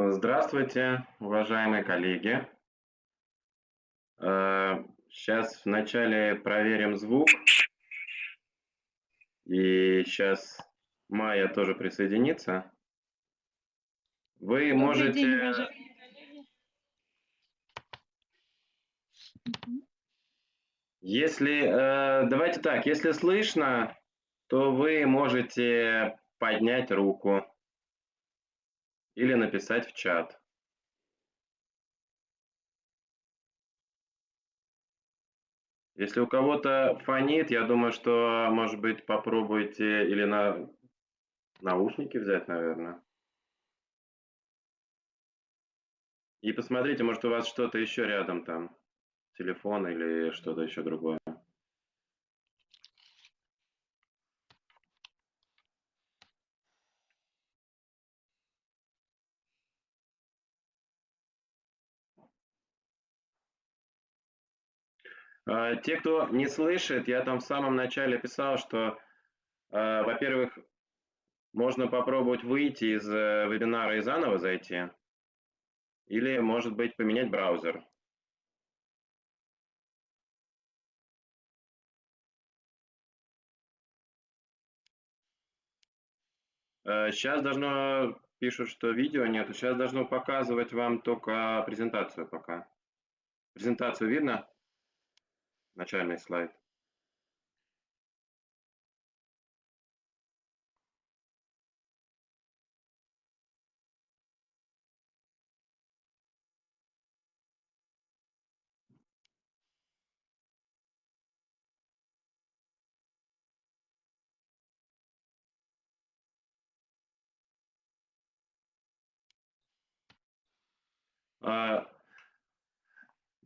Э, здравствуйте, уважаемые коллеги. Сейчас э, вначале проверим звук. И сейчас Майя тоже присоединится. Вы Добрый можете... День, если, э, давайте так, если слышно, то вы можете поднять руку или написать в чат. Если у кого-то фонит, я думаю, что, может быть, попробуйте или на наушники взять, наверное. И посмотрите, может, у вас что-то еще рядом там, телефон или что-то еще другое. Те, кто не слышит, я там в самом начале писал, что, а, во-первых, можно попробовать выйти из э, вебинара и заново зайти, или, может быть, поменять браузер. Сейчас должно, пишут, что видео нет, сейчас должно показывать вам только презентацию пока. Презентацию видно? Начальный слайд.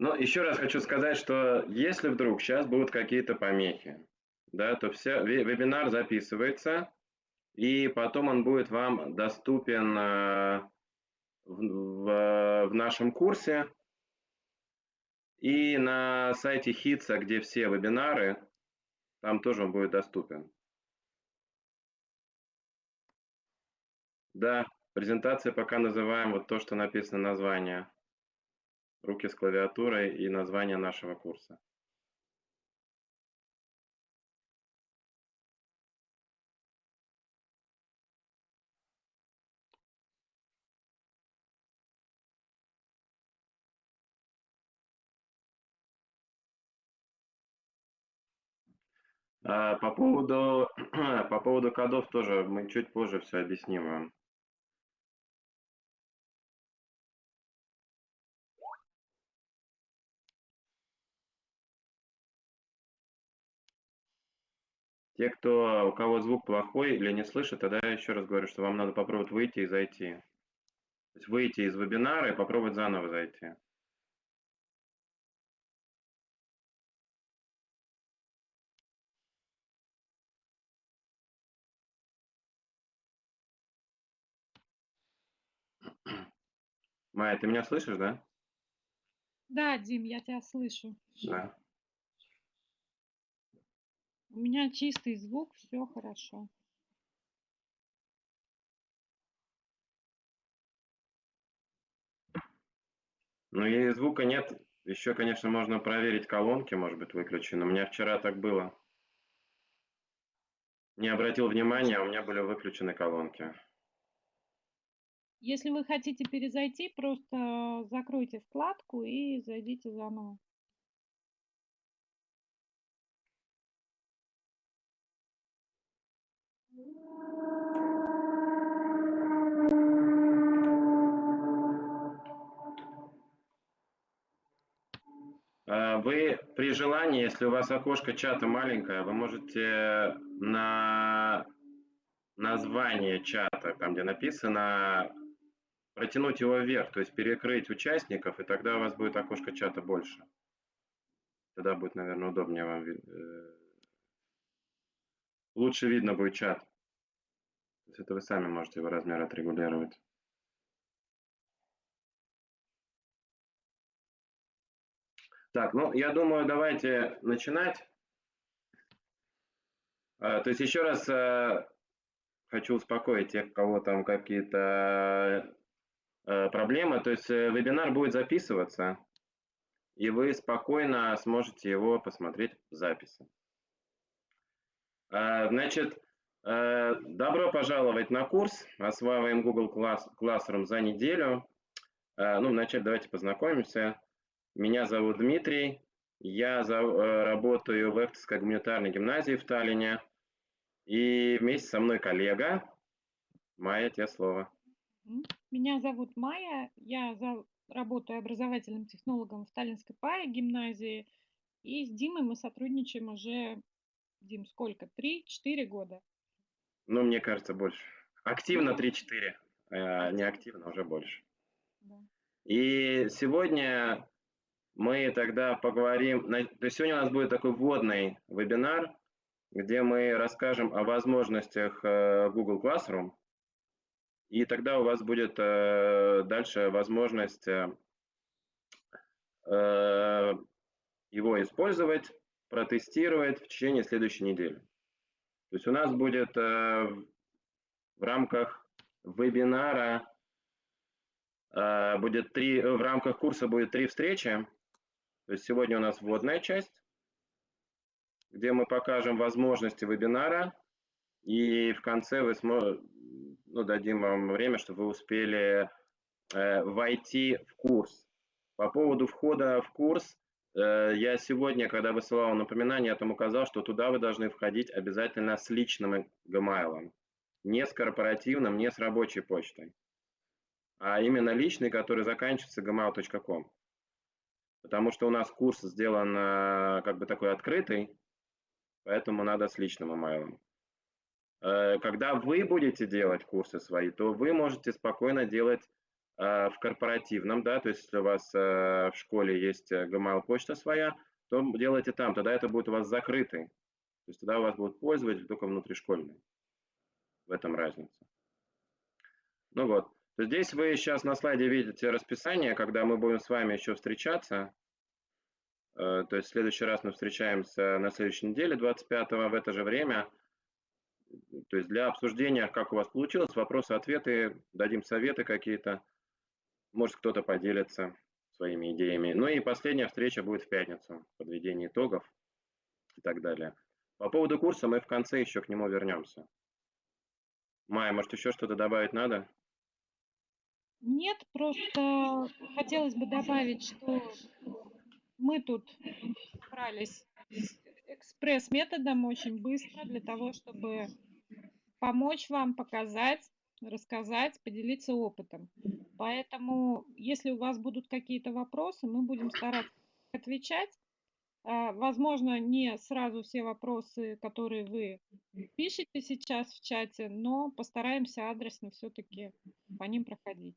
Ну, еще раз хочу сказать, что если вдруг сейчас будут какие-то помехи, да, то все, вебинар записывается, и потом он будет вам доступен э, в, в, в нашем курсе и на сайте HITSA, где все вебинары, там тоже он будет доступен. Да, презентация пока называем вот то, что написано название руки с клавиатурой и название нашего курса. А, по поводу, по поводу кодов тоже мы чуть позже все объясним вам. Те, кто, у кого звук плохой или не слышит, тогда я еще раз говорю, что вам надо попробовать выйти и зайти. То есть выйти из вебинара и попробовать заново зайти. Майя, ты меня слышишь, да? Да, Дим, я тебя слышу. Да. У меня чистый звук, все хорошо. Ну и звука нет. Еще, конечно, можно проверить колонки, может быть, выключены. У меня вчера так было. Не обратил внимания, у меня были выключены колонки. Если вы хотите перезайти, просто закройте вкладку и зайдите заново. А, вы при желании, если у вас окошко чата маленькое, вы можете на название чата, там где написано, протянуть его вверх, то есть перекрыть участников, и тогда у вас будет окошко чата больше. Тогда будет, наверное, удобнее вам. Э, лучше видно будет чат. То есть это вы сами можете его размер отрегулировать. Так, ну, я думаю, давайте начинать. А, то есть еще раз а, хочу успокоить тех, у кого там какие-то э, проблема. То есть э, вебинар будет записываться, и вы спокойно сможете его посмотреть в записи. Э, значит, э, добро пожаловать на курс «Осваиваем Google Classroom за неделю». Э, ну, вначале давайте познакомимся. Меня зовут Дмитрий, я за, э, работаю в Эфтовской гуманитарной гимназии в Таллине. И вместе со мной коллега. Майя, тебе слово. Меня зовут Майя, я за... работаю образовательным технологом в Таллинской ПАИ гимназии. И с Димой мы сотрудничаем уже, Дим, сколько? Три-четыре года. Ну, мне кажется, больше. Активно 3-4, а не активно уже больше. Да. И сегодня мы тогда поговорим, то есть сегодня у нас будет такой вводный вебинар, где мы расскажем о возможностях э, Google Classroom, и тогда у вас будет э, дальше возможность э, его использовать, протестировать в течение следующей недели. То есть у нас будет в рамках вебинара будет три, в рамках курса будет три встречи. То есть сегодня у нас вводная часть, где мы покажем возможности вебинара, и в конце смо... ну, дадим вам время, чтобы вы успели э, войти в курс. По поводу входа в курс, э, я сегодня, когда высылал напоминание, я там указал, что туда вы должны входить обязательно с личным Gmail, не с корпоративным, не с рабочей почтой, а именно личный, который заканчивается gmail.com потому что у нас курс сделан э, как бы такой открытый, поэтому надо с личным имейлом. Э, когда вы будете делать курсы свои, то вы можете спокойно делать э, в корпоративном, да, то есть если у вас в школе есть Gmail почта своя, то делайте там, тогда это будет у вас закрытый. То есть тогда у вас будут пользователи только внутришкольные. В этом разница. Ну вот. Здесь вы сейчас на слайде видите расписание, когда мы будем с вами еще встречаться. Э, то есть в следующий раз мы встречаемся на следующей неделе, 25-го, в это же время. То есть для обсуждения, как у вас получилось, вопросы-ответы, дадим советы какие-то. Может, кто-то поделится своими идеями. Ну и последняя встреча будет в пятницу, подведение итогов и так далее. По поводу курса мы в конце еще к нему вернемся. Майя, может, еще что-то добавить надо? Нет, просто хотелось бы добавить, что мы тут брались экспресс-методом очень быстро для того, чтобы помочь вам, показать, рассказать, поделиться опытом. Поэтому, если у вас будут какие-то вопросы, мы будем стараться отвечать. А, возможно, не сразу все вопросы, которые вы пишете сейчас в чате, но постараемся адресно все-таки по ним проходить.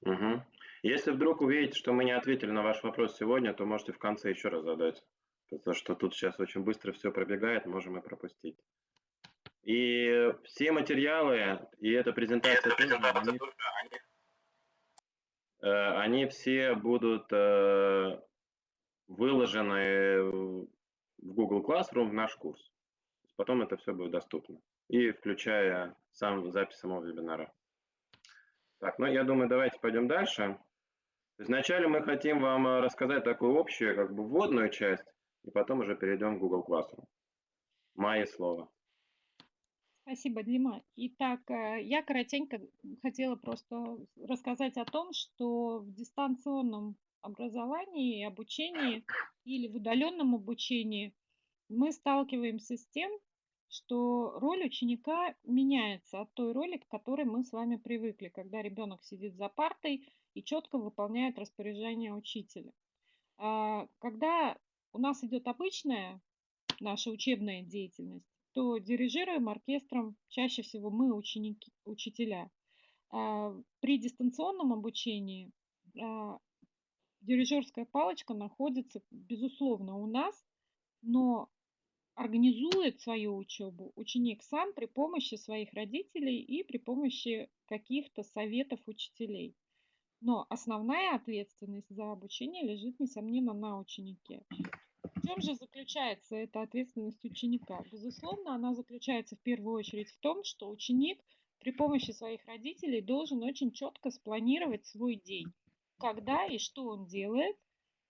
Угу. Если вдруг увидите, что мы не ответили на ваш вопрос сегодня, то можете в конце еще раз задать. Потому что тут сейчас очень быстро все пробегает, можем и пропустить. И все материалы, и эта презентация, и тоже, они, э, они все будут э, выложены в Google Classroom в наш курс. Потом это все будет доступно. И включая сам запись самого вебинара. Так, ну я думаю, давайте пойдем дальше. Вначале мы хотим вам э, рассказать такую общую, как бы вводную часть, и потом уже перейдем к Google Classroom. Майя слово. Спасибо, Дима. Итак, э, я коротенько хотела просто рассказать о том, что в дистанционном образовании и обучении или в удаленном обучении мы сталкиваемся с тем, что роль ученика меняется от той роли, к которой мы с вами привыкли, когда ребенок сидит за партой и четко выполняет распоряжение учителя. А, когда у нас идет обычная наша учебная деятельность, то дирижируем оркестром чаще всего мы, ученики, учителя. А, при дистанционном обучении а, дирижерская палочка находится, безусловно, у нас, но организует свою учебу ученик сам при помощи своих родителей и при помощи каких-то советов учителей. Но основная ответственность за обучение лежит, несомненно, на ученике. В чем же заключается эта ответственность ученика? Безусловно, она заключается в первую очередь в том, что ученик при помощи своих родителей должен очень четко спланировать свой день. Когда и что он делает,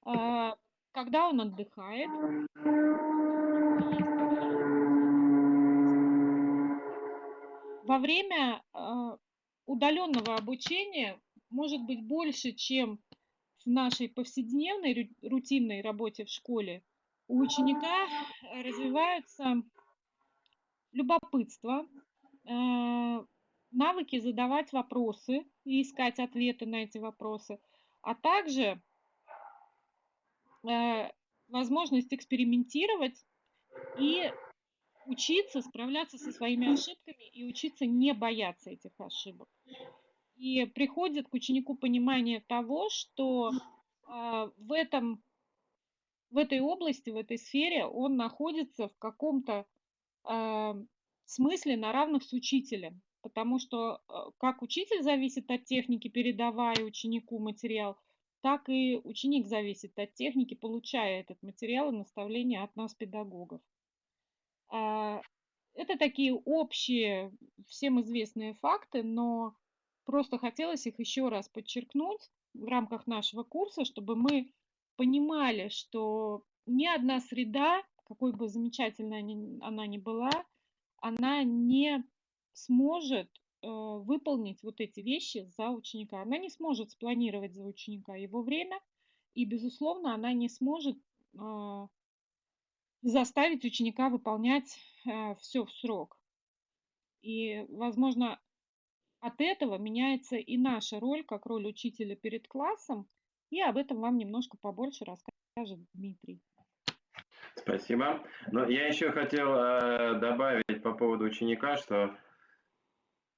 а, когда он отдыхает, во время а, удаленного обучения может быть больше, чем в нашей повседневной рутинной работе в школе. У ученика развиваются любопытство, а, навыки задавать вопросы и искать ответы на эти вопросы, а также э, возможность экспериментировать и учиться справляться со своими ошибками и учиться не бояться этих ошибок. И приходит к ученику понимание того, что э, в, этом, в этой области, в этой сфере он находится в каком-то э, смысле на равных с учителем. Потому что э, как учитель зависит от техники, передавая ученику материал, так и ученик зависит от техники, получая этот материал и наставления от нас, педагогов. А, это такие общие, всем известные факты, но просто хотелось их еще раз подчеркнуть в рамках нашего курса, чтобы мы понимали, что ни одна среда, какой бы замечательной она ни была, она не сможет э, выполнить вот эти вещи за ученика. Она не сможет спланировать за ученика его время, и, безусловно, она не сможет э, заставить ученика выполнять э, все в срок. И, возможно, от этого меняется и наша роль, как роль учителя перед классом, и об этом вам немножко побольше расскажет Дмитрий. Спасибо. Но я еще хотел э, добавить по поводу ученика, что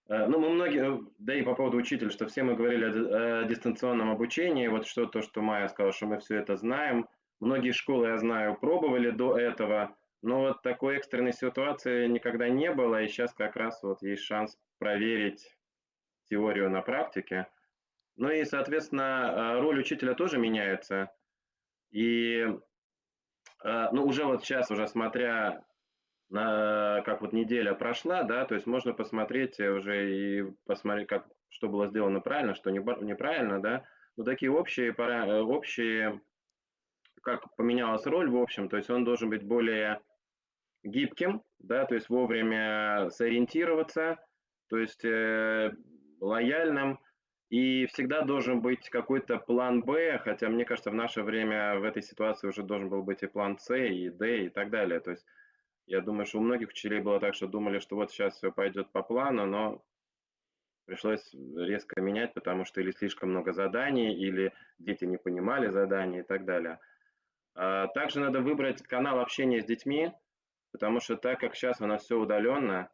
ну, мы многие, да и по поводу учителя, что все мы говорили о, о дистанционном обучении, вот что то, что Майя сказала, что мы все это знаем. Многие школы, я знаю, пробовали до этого, но вот такой экстренной ситуации никогда не было, и сейчас как раз вот есть шанс проверить теорию на практике. Ну и, соответственно, э, роль учителя тоже меняется. И ну, уже вот сейчас, уже смотря на, как вот неделя прошла, да, то есть можно посмотреть уже и посмотреть, как, что было сделано правильно, что неправильно, да, ну, такие общие, пара, общие, как поменялась роль, в общем, то есть он должен быть более гибким, да, то есть вовремя сориентироваться, то есть э, лояльным, и всегда должен быть какой-то план Б, хотя мне кажется, в наше время в этой ситуации уже должен был быть и план С, и Д, и так далее. То есть я думаю, что у многих учителей было так, что думали, что вот сейчас все пойдет по плану, но пришлось резко менять, потому что или слишком много заданий, или дети не понимали задания и так далее. А также надо выбрать канал общения с детьми, потому что так как сейчас у нас все удаленно,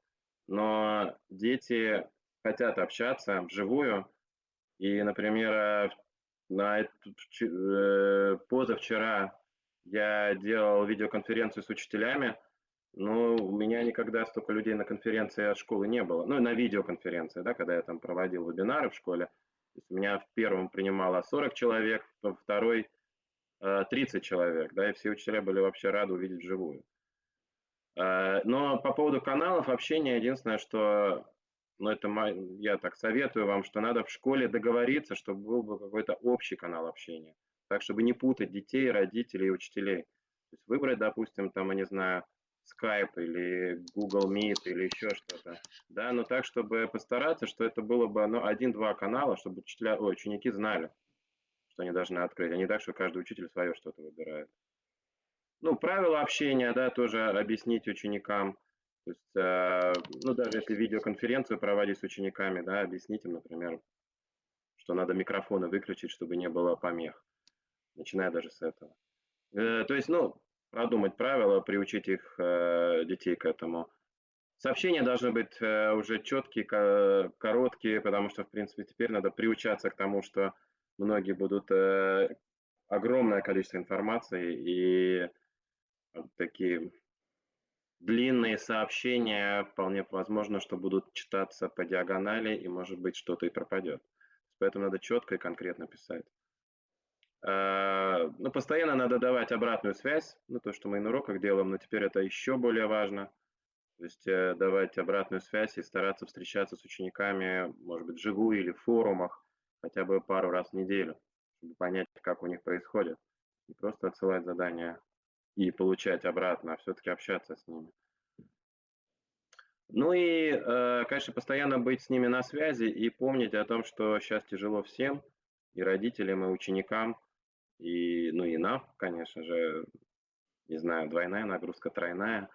но дети хотят общаться вживую, и, например, на э, позавчера я делал видеоконференцию с учителями, но у меня никогда столько людей на конференции от школы не было. Ну, на видеоконференции, да, когда я там проводил вебинары в школе. То есть меня в первом принимало 40 человек, во второй 30 э, человек, да, и все учителя были вообще рады увидеть вживую. Но по поводу каналов общения, единственное, что но это я так советую вам, что надо в школе договориться, чтобы был бы какой-то общий канал общения. Так, чтобы не путать детей, родителей и учителей. То есть выбрать, допустим, там, я не знаю, Skype или Google Meet или еще что-то. Да, но так, чтобы постараться, что это было бы ну, один-два канала, чтобы учителя, ой, ученики знали, что они должны открыть, а не так, что каждый учитель свое что-то выбирает. Ну, правила общения, да, тоже объяснить ученикам. То есть, э, ну, даже если видеоконференцию проводить с учениками, да, объяснить им, например, что надо микрофоны выключить, чтобы не было помех, начиная даже с этого. Э, то есть, ну, продумать правила, приучить их, э, детей к этому. Сообщения должны быть уже четкие, короткие, потому что, в принципе, теперь надо приучаться к тому, что многие будут огромное количество информации и такие длинные сообщения вполне возможно, что будут читаться по диагонали, и, может быть, что-то и пропадет. Поэтому надо четко и конкретно писать. А, ну, постоянно надо давать обратную связь, ну, то, что мы и на уроках делаем, но теперь это еще более важно. То есть э, давать обратную связь и стараться встречаться с учениками, может быть, вживую или в форумах, хотя бы пару раз в неделю, чтобы понять, как у них происходит. Не просто отсылать задания и получать обратно, а все-таки общаться с ними. Ну и, э, конечно, постоянно быть с ними на связи и помнить о том, что сейчас тяжело всем, и родителям, и ученикам, и, ну и нам, конечно же, не знаю, двойная нагрузка, тройная.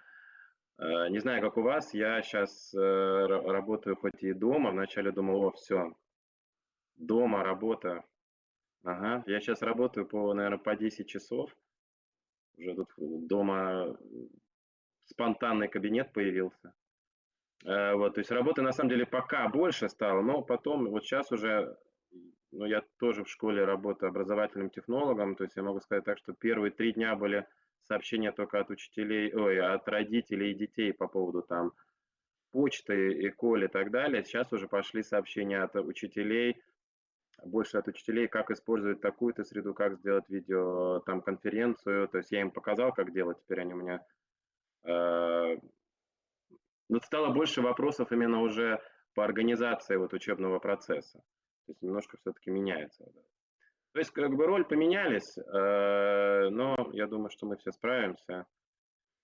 Э, не знаю, как у вас, я сейчас э, работаю хоть и дома, вначале думал, о, все, дома, работа. Ага, я сейчас работаю по, наверное, по 10 часов. Уже тут дома спонтанный кабинет появился. Э, вот, то есть работы на самом деле пока больше стало, но потом, вот сейчас уже, ну, я тоже в школе работаю образовательным технологом, то есть я могу сказать так, что первые три дня были сообщения только от учителей, ой, от родителей и детей по поводу там почты, эколь и так далее. Сейчас уже пошли сообщения от учителей, больше от учителей, как использовать такую-то среду, как сделать видео, там, конференцию. То есть я им показал, как делать, теперь они у меня э, но стало больше вопросов именно уже по организации вот учебного процесса. То есть немножко все-таки меняется. То есть как бы роль поменялись, э, но я думаю, что мы все справимся.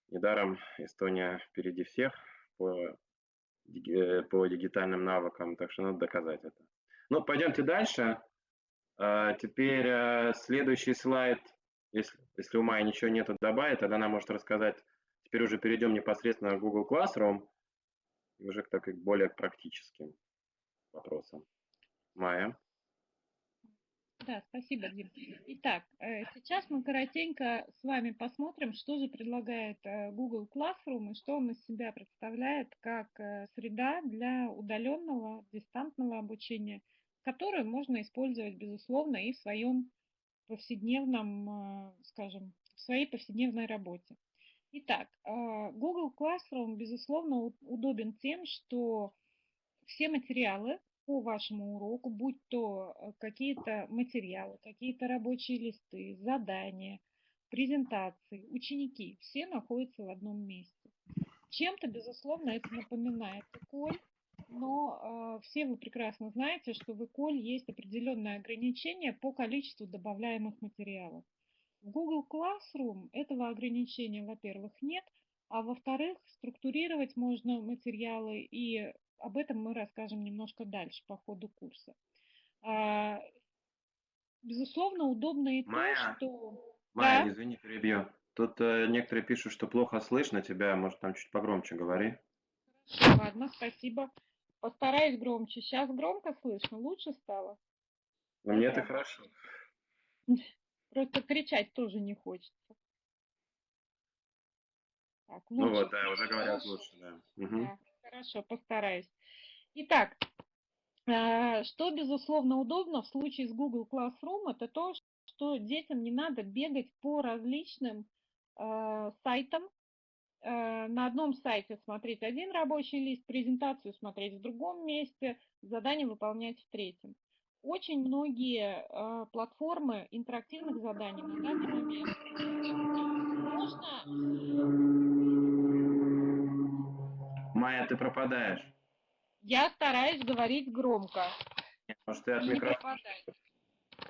Недаром Эстония впереди всех по, э, по дигитальным навыкам, так что надо доказать это. Ну, пойдемте дальше. Э, теперь следующий слайд, если, если у Майи ничего нету добавить, тогда она может рассказать. Теперь уже перейдем непосредственно в Google Classroom уже к так к более практическим вопросам. Майя. Да, спасибо, Дим. Итак, э, сейчас мы коротенько с вами посмотрим, что же предлагает э, Google Classroom и что он из себя представляет как э, среда для удаленного дистантного обучения, которую можно использовать, безусловно, и в своем повседневном, скажем, в своей повседневной работе. Итак, Google Classroom, безусловно, удобен тем, что все материалы по вашему уроку, будь то э, какие-то материалы, какие-то рабочие листы, задания, презентации, ученики, все находятся в одном месте. Чем-то, безусловно, это напоминает ЭКОЛь, но э, все вы прекрасно знаете, что в ЭКОЛь есть определенные ограничения по количеству добавляемых материалов. В Google Classroom этого ограничения, во-первых, нет, а во-вторых, структурировать можно материалы, и об этом мы расскажем немножко дальше по ходу курса. А, безусловно, удобно и Майя, то, что... Майя, да? извини, перебью. Тут э, некоторые пишут, что плохо слышно тебя, может, там чуть погромче говори. ладно, спасибо. Постараюсь громче. Сейчас громко слышно, лучше стало? Ну, мне это хорошо. Просто кричать тоже не хочется. Так, ну вот, да, уже говорят лучше, да. Угу. да. Хорошо, постараюсь. Итак, э, что, безусловно, удобно в случае с Google Classroom, это то, что детям не надо бегать по различным э, сайтам, э, на одном сайте смотреть один рабочий лист, презентацию смотреть в другом месте, задание выполнять в третьем очень многие э, платформы интерактивных заданий на данный момент можно... Майя, ты пропадаешь. Я стараюсь говорить громко. Может, ты от микрофона?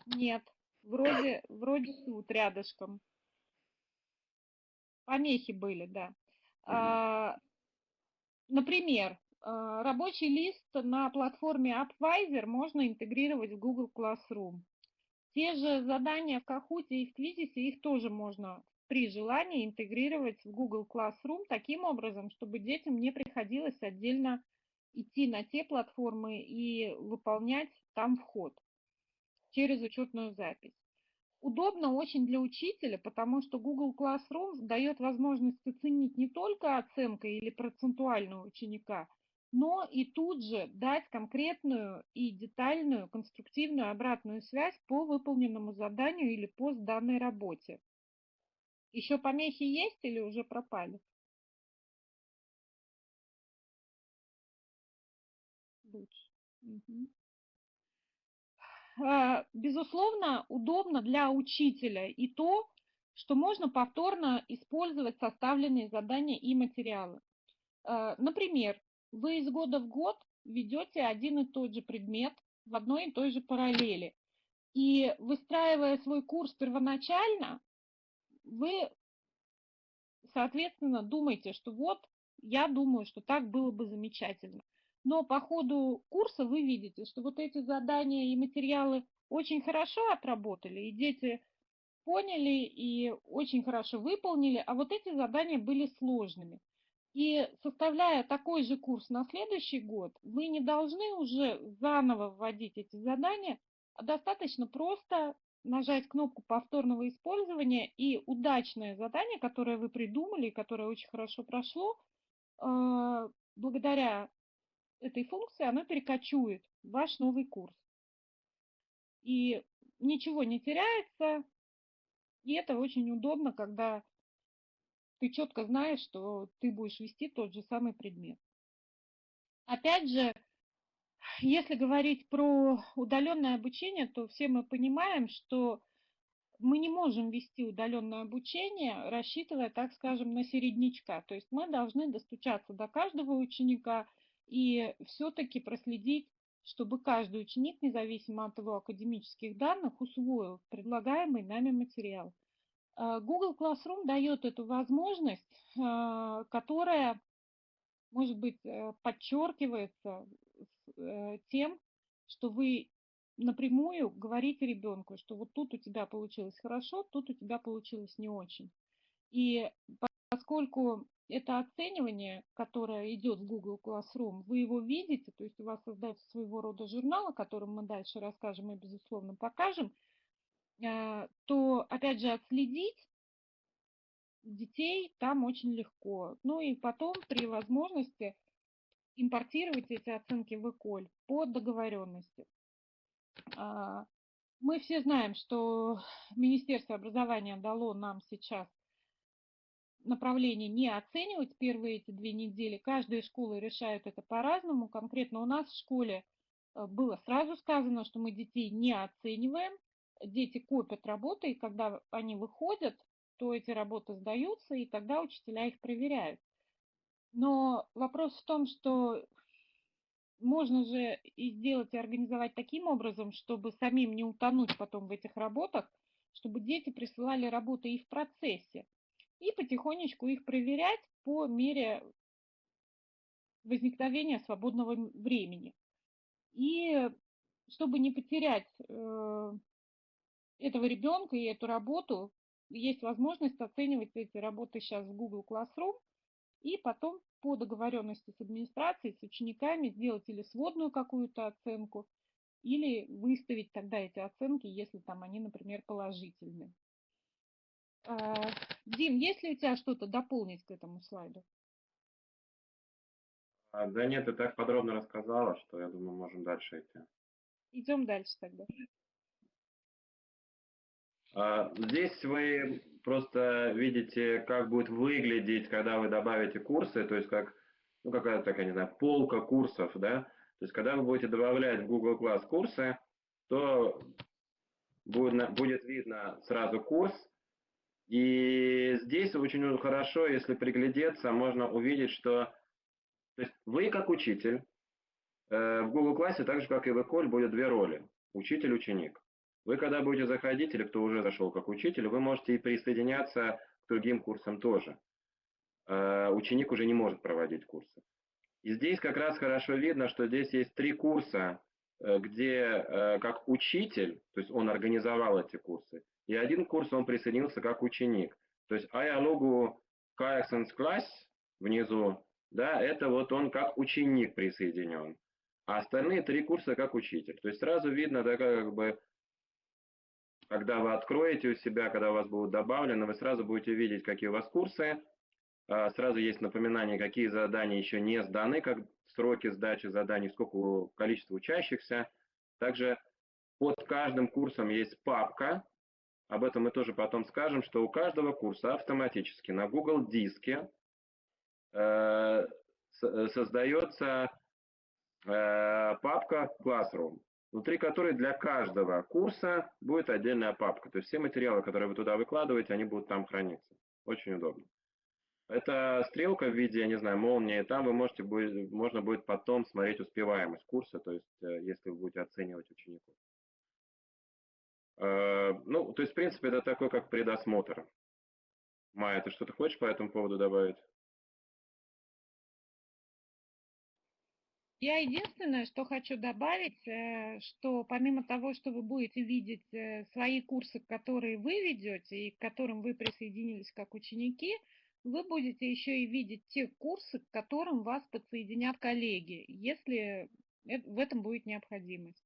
Нет, вроде, вроде тут рядышком. Помехи были, да. А, например, а, рабочий лист на платформе AppWiser можно интегрировать в Google Classroom. Те же задания в Kahoot и в Quizizz, их тоже можно при желании интегрировать в Google Classroom таким образом, чтобы детям не приходилось отдельно идти на те платформы и выполнять там вход через учетную запись. Удобно очень для учителя, потому что Google Classroom дает возможность оценить не только оценка или процентуального ученика, но и тут же дать конкретную и детальную конструктивную обратную связь по выполненному заданию или по сданной работе. Еще помехи есть или уже пропали? Лучше. Угу. Безусловно, удобно для учителя и то, что можно повторно использовать составленные задания и материалы. Э, например, вы из года в год ведете один и тот же предмет в одной и той же параллели. И выстраивая свой курс первоначально, вы, соответственно, думаете, что вот, я думаю, что так было бы замечательно. Но по ходу курса вы видите, что вот эти задания и материалы очень хорошо отработали, и дети поняли и очень хорошо выполнили, а вот эти задания были сложными. И составляя такой же курс на следующий год, вы не должны уже заново вводить эти задания, а достаточно просто нажать кнопку повторного использования и удачное задание, которое вы придумали, которое очень хорошо прошло, э, благодаря этой функции оно перекочует в ваш новый курс. И ничего не теряется, и это очень удобно, когда ты четко знаешь, что ты будешь вести тот же самый предмет. Опять же, если говорить про удаленное обучение, то все мы понимаем, что мы не можем вести удаленное обучение, рассчитывая, так скажем, на середнячка. То есть мы должны достучаться до каждого ученика и все-таки проследить, чтобы каждый ученик, независимо от его академических данных, усвоил предлагаемый нами материал. А, Google Classroom дает эту возможность, а, которая, может быть, э, подчеркивается э, тем, что вы напрямую говорите ребенку, что вот тут у тебя получилось хорошо, тут у тебя получилось не очень. И поскольку это оценивание, которое идет в Google Classroom, вы его видите, то есть у вас создается своего рода журнал, о котором мы дальше расскажем и, безусловно, покажем, Э, то, опять же, отследить детей там очень легко. Ну и потом при возможности импортировать эти оценки в ЭКОЛь по договоренности. А, мы все знаем, что Министерство образования дало нам сейчас направление не оценивать первые эти две недели. Каждая школа решает это по-разному. Конкретно у нас в школе э, было сразу сказано, что мы детей не оцениваем, дети копят работы, и когда они выходят, то эти работы сдаются, и тогда учителя их проверяют. Но вопрос в том, что можно же и сделать, и организовать таким образом, чтобы самим не утонуть потом в этих работах, чтобы дети присылали работы и в процессе, и потихонечку их проверять по мере возникновения свободного времени. И чтобы не потерять э, этого ребенка и эту работу есть возможность оценивать эти работы сейчас в Google Classroom и потом по договоренности с администрацией, с учениками сделать или сводную какую-то оценку, или выставить тогда эти оценки, если там они, например, положительные. А, Дим, есть ли у тебя что-то дополнить к этому слайду? А, да нет, ты так подробно рассказала, что я думаю, можем дальше идти. Идем дальше тогда. А, здесь вы просто видите, как будет выглядеть, когда вы добавите курсы, то есть как ну, какая-то такая, не знаю, полка курсов, да. То есть когда вы будете добавлять в Google Class курсы, то будет, будет видно сразу курс. И здесь очень хорошо, если приглядеться, можно увидеть, что то есть вы как учитель, э, в Google классе, так же как и в Эколь, будет две роли. Учитель-ученик. Вы когда будете заходить, или кто уже зашел как учитель, вы можете и присоединяться к другим курсам тоже. Э, ученик уже не может проводить курсы. И здесь как раз хорошо видно, что здесь есть три курса, э, где э, как учитель, то есть он организовал эти курсы, и один курс он присоединился как ученик. То есть Аялогу Kayaksen's Class внизу, да, это вот он как ученик присоединен. А остальные три курса как учитель. То есть сразу видно такая как бы когда вы откроете у себя, когда у вас будут добавлены, вы сразу будете видеть, какие у вас курсы. А, сразу есть напоминание, какие задания еще не сданы, как сроки сдачи заданий, сколько количество учащихся. Также под каждым курсом есть папка. Об этом мы тоже потом скажем, что у каждого курса автоматически на Google диске э, создается э, папка Classroom внутри которой для каждого курса будет отдельная папка. То есть все материалы, которые вы туда выкладываете, они будут там храниться. Очень удобно. Это стрелка в виде, я не знаю, молнии. Там вы можете будет, можно будет потом смотреть успеваемость курса, то есть э, если вы будете оценивать учеников. Э, ну, то есть, в принципе, это такой, как предосмотр. Майя, ты что-то хочешь по этому поводу добавить? Я единственное, что хочу добавить, э, что помимо того, что вы будете видеть свои курсы, которые вы ведете и к которым вы присоединились как ученики, вы будете еще и видеть те курсы, к которым вас подсоединят коллеги, если в этом будет необходимость.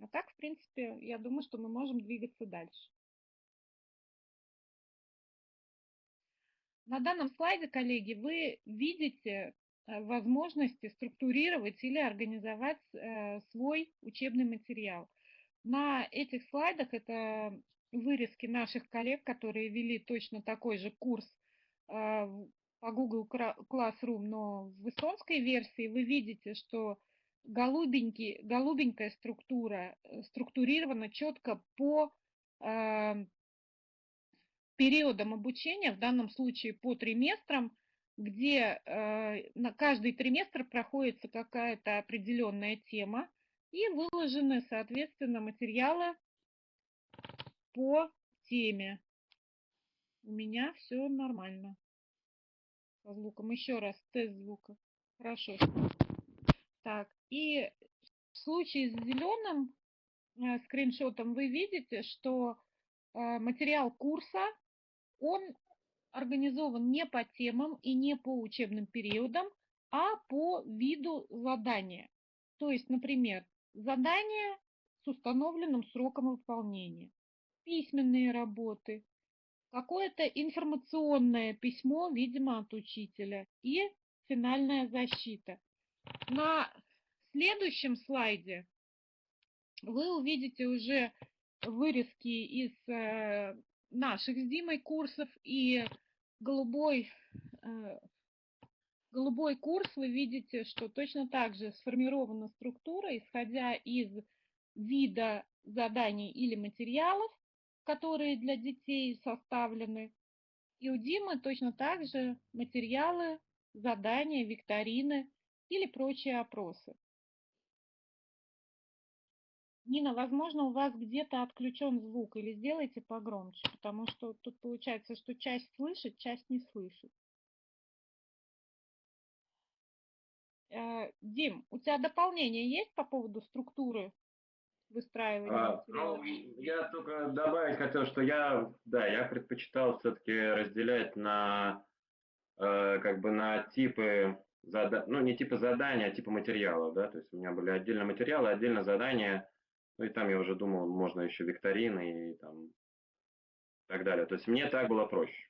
А так, в принципе, я думаю, что мы можем двигаться дальше. На данном слайде, коллеги, вы видите э, возможности структурировать или организовать э, свой учебный материал. На этих слайдах это вырезки наших коллег, которые вели точно такой же курс а, по Google Classroom, но в эстонской версии вы видите, что голубенький, голубенькая структура э, структурирована четко по э, периодам обучения, в данном случае по триместрам, где э, на каждый триместр проходится какая-то определенная тема и выложены, соответственно, материалы по теме. У меня все нормально. Со звуком. Еще раз тест звука. Хорошо. Так, и в случае с зеленым э, скриншотом вы видите, что э, материал курса, он организован не по темам и не по учебным периодам, а по виду задания. То есть, например, задание с установленным сроком выполнения, письменные работы, какое-то информационное письмо, видимо, от учителя и финальная защита. На следующем слайде вы увидите уже вырезки из э, наших с Димой курсов и голубой, э, голубой курс вы видите, что точно так же сформирована структура, исходя из вида заданий или материалов, которые для детей составлены. И у Димы точно так же материалы, задания, викторины или прочие опросы. Нина, возможно, у вас где-то отключен звук, или сделайте погромче, потому что тут получается, что часть слышит, часть не слышит. Э, Дим, у тебя дополнение есть по поводу структуры выстраивания а, Ну, я только добавить хотел, что я, да, я предпочитал все-таки разделять на, э, как бы на типы, зада... ну, не типы задания, а типы материалов, да, то есть у меня были отдельно материалы, отдельно задания, ну, и там я уже думал, можно еще викторины и там и так далее. То есть мне так было проще.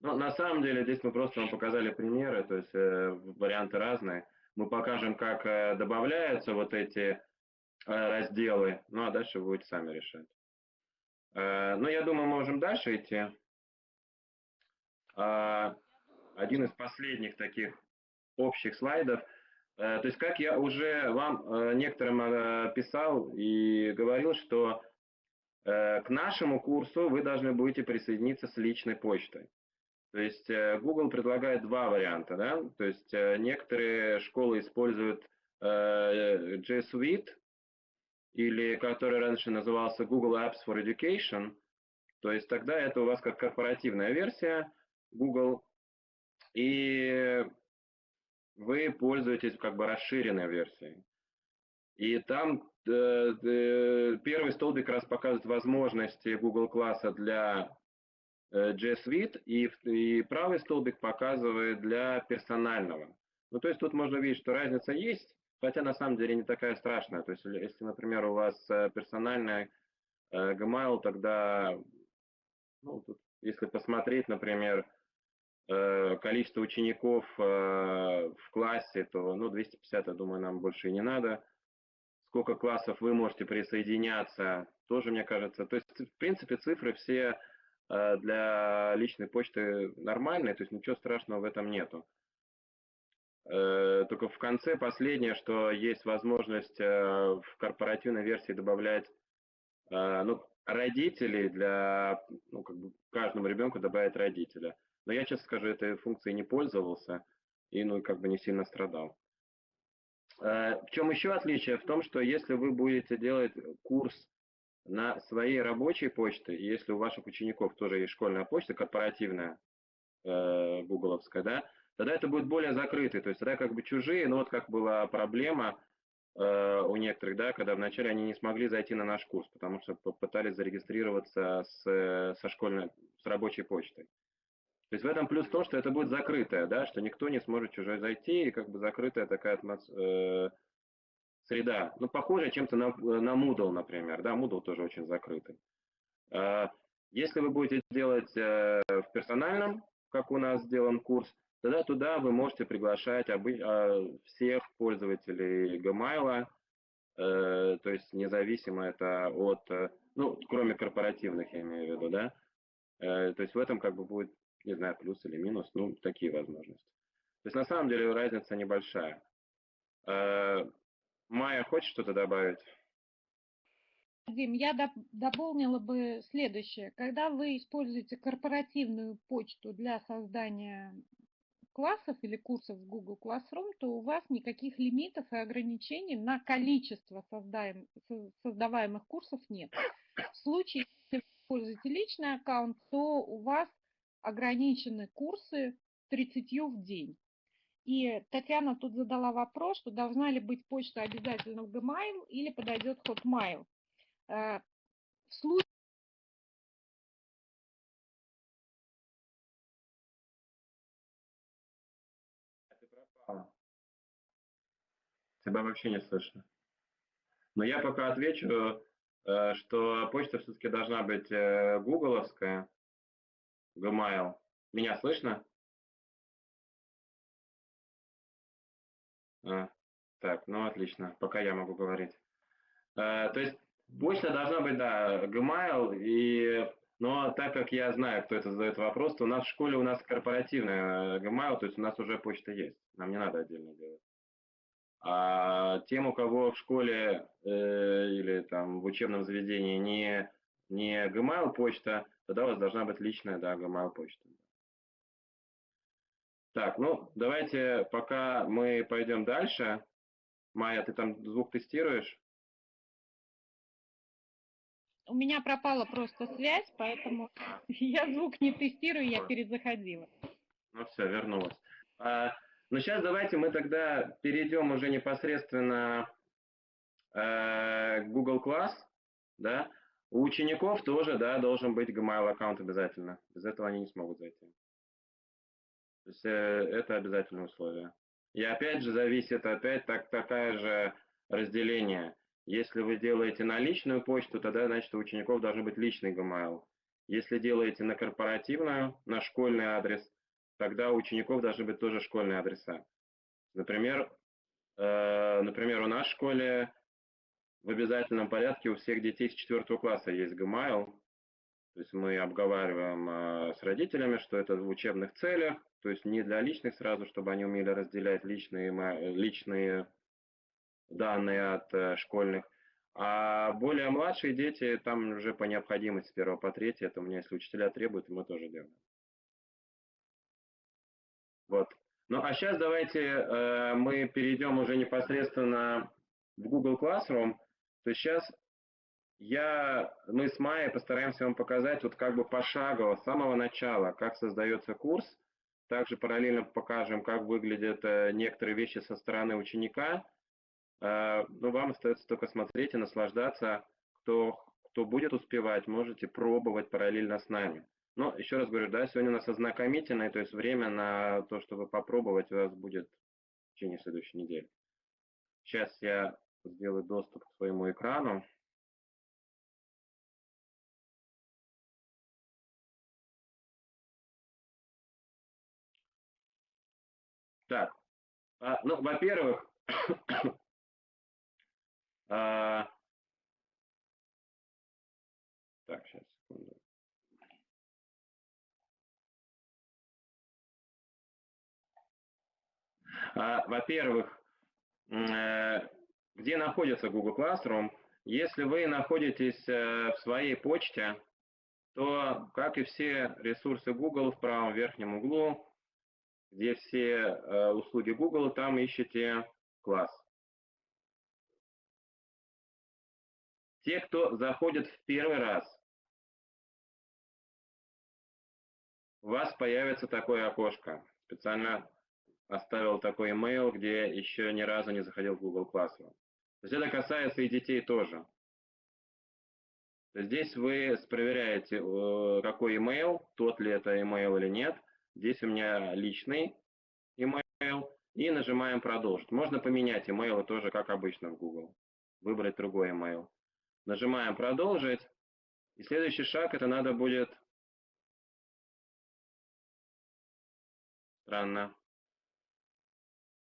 Но на самом деле здесь мы просто вам показали примеры, то есть э, варианты разные. Мы покажем, как э, добавляются вот эти Э, разделы, ну а дальше вы будете сами решать. Э, ну, я думаю, можем дальше идти. А, один из последних таких общих слайдов. Э, то есть, как я уже вам некоторым писал и говорил, что к нашему курсу вы должны будете присоединиться с личной почтой. То есть Google предлагает два варианта. Да? То есть некоторые школы используют G Suite, или который раньше назывался Google Apps for Education, то есть тогда это у вас как корпоративная версия Google, и вы пользуетесь как бы расширенной версией. И там э, э, первый столбик раз показывает возможности Google класса для э, G Suite, и, и правый столбик показывает для персонального. Ну, то есть тут можно видеть, что разница есть, Хотя на самом деле не такая страшная. То есть если, например, у вас э, персональный э, Gmail, тогда, ну, тут, если посмотреть, например, количество учеников в классе, то ну, 250, я думаю, нам больше и не надо. Сколько классов вы можете присоединяться, тоже, мне кажется. То есть, в принципе, цифры все для личной почты нормальные, то есть ничего страшного в этом нету. Э, только в конце последнее, что есть возможность э, в корпоративной версии добавлять э, ну, родителей для, ну, как бы каждому ребенку добавить родителя. Но я, честно скажу, этой функцией не пользовался и, ну, как бы не сильно страдал. Э, в чем еще отличие? В том, что если вы будете делать курс на своей рабочей почте, если у ваших учеников тоже есть школьная почта, корпоративная, э, гугловская, да, тогда это будет более закрытый, то есть тогда как бы чужие, ну вот как была проблема э, у некоторых, да, когда вначале они не смогли зайти на наш курс, потому что попытались зарегистрироваться с, со школьной, с рабочей почтой. То есть в этом плюс то, что это будет закрытое, да, что никто не сможет чужой зайти, и как бы закрытая такая э, среда. Ну, похоже чем-то на, на Moodle, например, да, Moodle тоже очень закрытый. Э, если вы будете делать э, в персональном, как у нас сделан курс, тогда туда вы можете приглашать обы- э, всех пользователей Gmail, э, то есть независимо это от, э, ну, кроме корпоративных, я имею в виду, да, э, то есть в этом как бы будет не знаю, плюс или минус, ну, такие возможности. То есть на самом деле разница небольшая. Э, Майя, хочешь что-то добавить? Дим, я дополнила бы следующее. Когда вы используете корпоративную почту для создания классов или курсов в Google Classroom, то у вас никаких лимитов и ограничений на количество создаем, создаваемых курсов нет. В случае, если вы используете личный аккаунт, то у вас ограничены курсы 30 в день. И Татьяна тут задала вопрос, что должна ли быть почта обязательно в Gmail или подойдет Hotmail. Э, в случае Тебя вообще не слышно. Но я пока отвечу, э, что почта все-таки должна быть э, гугловская, Gmail. Меня слышно? А, так, ну отлично, пока я могу говорить. А, то есть почта должна быть, да, Gmail, и, но так как я знаю, кто это задает вопрос, то у нас в школе у нас корпоративная Gmail, то есть у нас уже почта есть, нам не надо отдельно делать. А тем, у кого в школе э, или там в учебном заведении не, не Gmail почта, тогда у вас должна быть личная, да, Gmail почта. Так, ну, давайте, пока мы пойдем дальше. Майя, ты там звук тестируешь? У меня пропала просто связь, поэтому я звук не тестирую, я перезаходила. Ну все, вернулась. А, ну сейчас давайте мы тогда перейдем уже непосредственно э, Google Class, да, у учеников тоже, да, должен быть Gmail аккаунт обязательно. Без этого они не смогут зайти. То есть э, это обязательное условие. И опять же зависит, опять так, такая же разделение. Если вы делаете на личную почту, тогда, значит, у учеников должен быть личный Gmail. Если делаете на корпоративную, на школьный адрес, тогда у учеников должны быть тоже школьные адреса. Например, э, например, у нас в школе в обязательном порядке у всех детей с 4 класса есть Gmail. То есть мы обговариваем э, с родителями, что это в учебных целях, то есть не для личных сразу, чтобы они умели разделять личные, личные данные от э, школьных. А более младшие дети, там уже по необходимости с 1 по 3, это у меня, если учителя требуют, мы тоже делаем. Вот. Ну а сейчас давайте э, мы перейдем уже непосредственно в Google Classroom. То сейчас я, мы с Майей постараемся вам показать вот как бы пошагово, с самого начала, как создается курс. Также параллельно покажем, как выглядят э, некоторые вещи со стороны ученика. Э, ну, вам остается только смотреть и наслаждаться. Кто, кто будет успевать, можете пробовать параллельно с нами. Но еще раз говорю, да, сегодня у нас ознакомительное, то есть время на то, чтобы попробовать, у вас будет в течение следующей недели. Сейчас я сделать доступ к своему экрану. Так, а, ну, во-первых, а, так, сейчас, секунду. А, во-первых, э, где находится Google Classroom. Если вы находитесь э, в своей почте, то, как и все ресурсы Google в правом верхнем углу, где все э, услуги Google, там ищите класс. Те, кто заходит в первый раз, у вас появится такое окошко. Специально оставил такой email, где еще ни разу не заходил в Google Classroom. То есть это касается и детей тоже. Здесь вы проверяете, какой email, тот ли это email или нет. Здесь у меня личный email. И нажимаем «Продолжить». Можно поменять email тоже, как обычно в Google. Выбрать другой email. Нажимаем «Продолжить». И следующий шаг, это надо будет... Странно.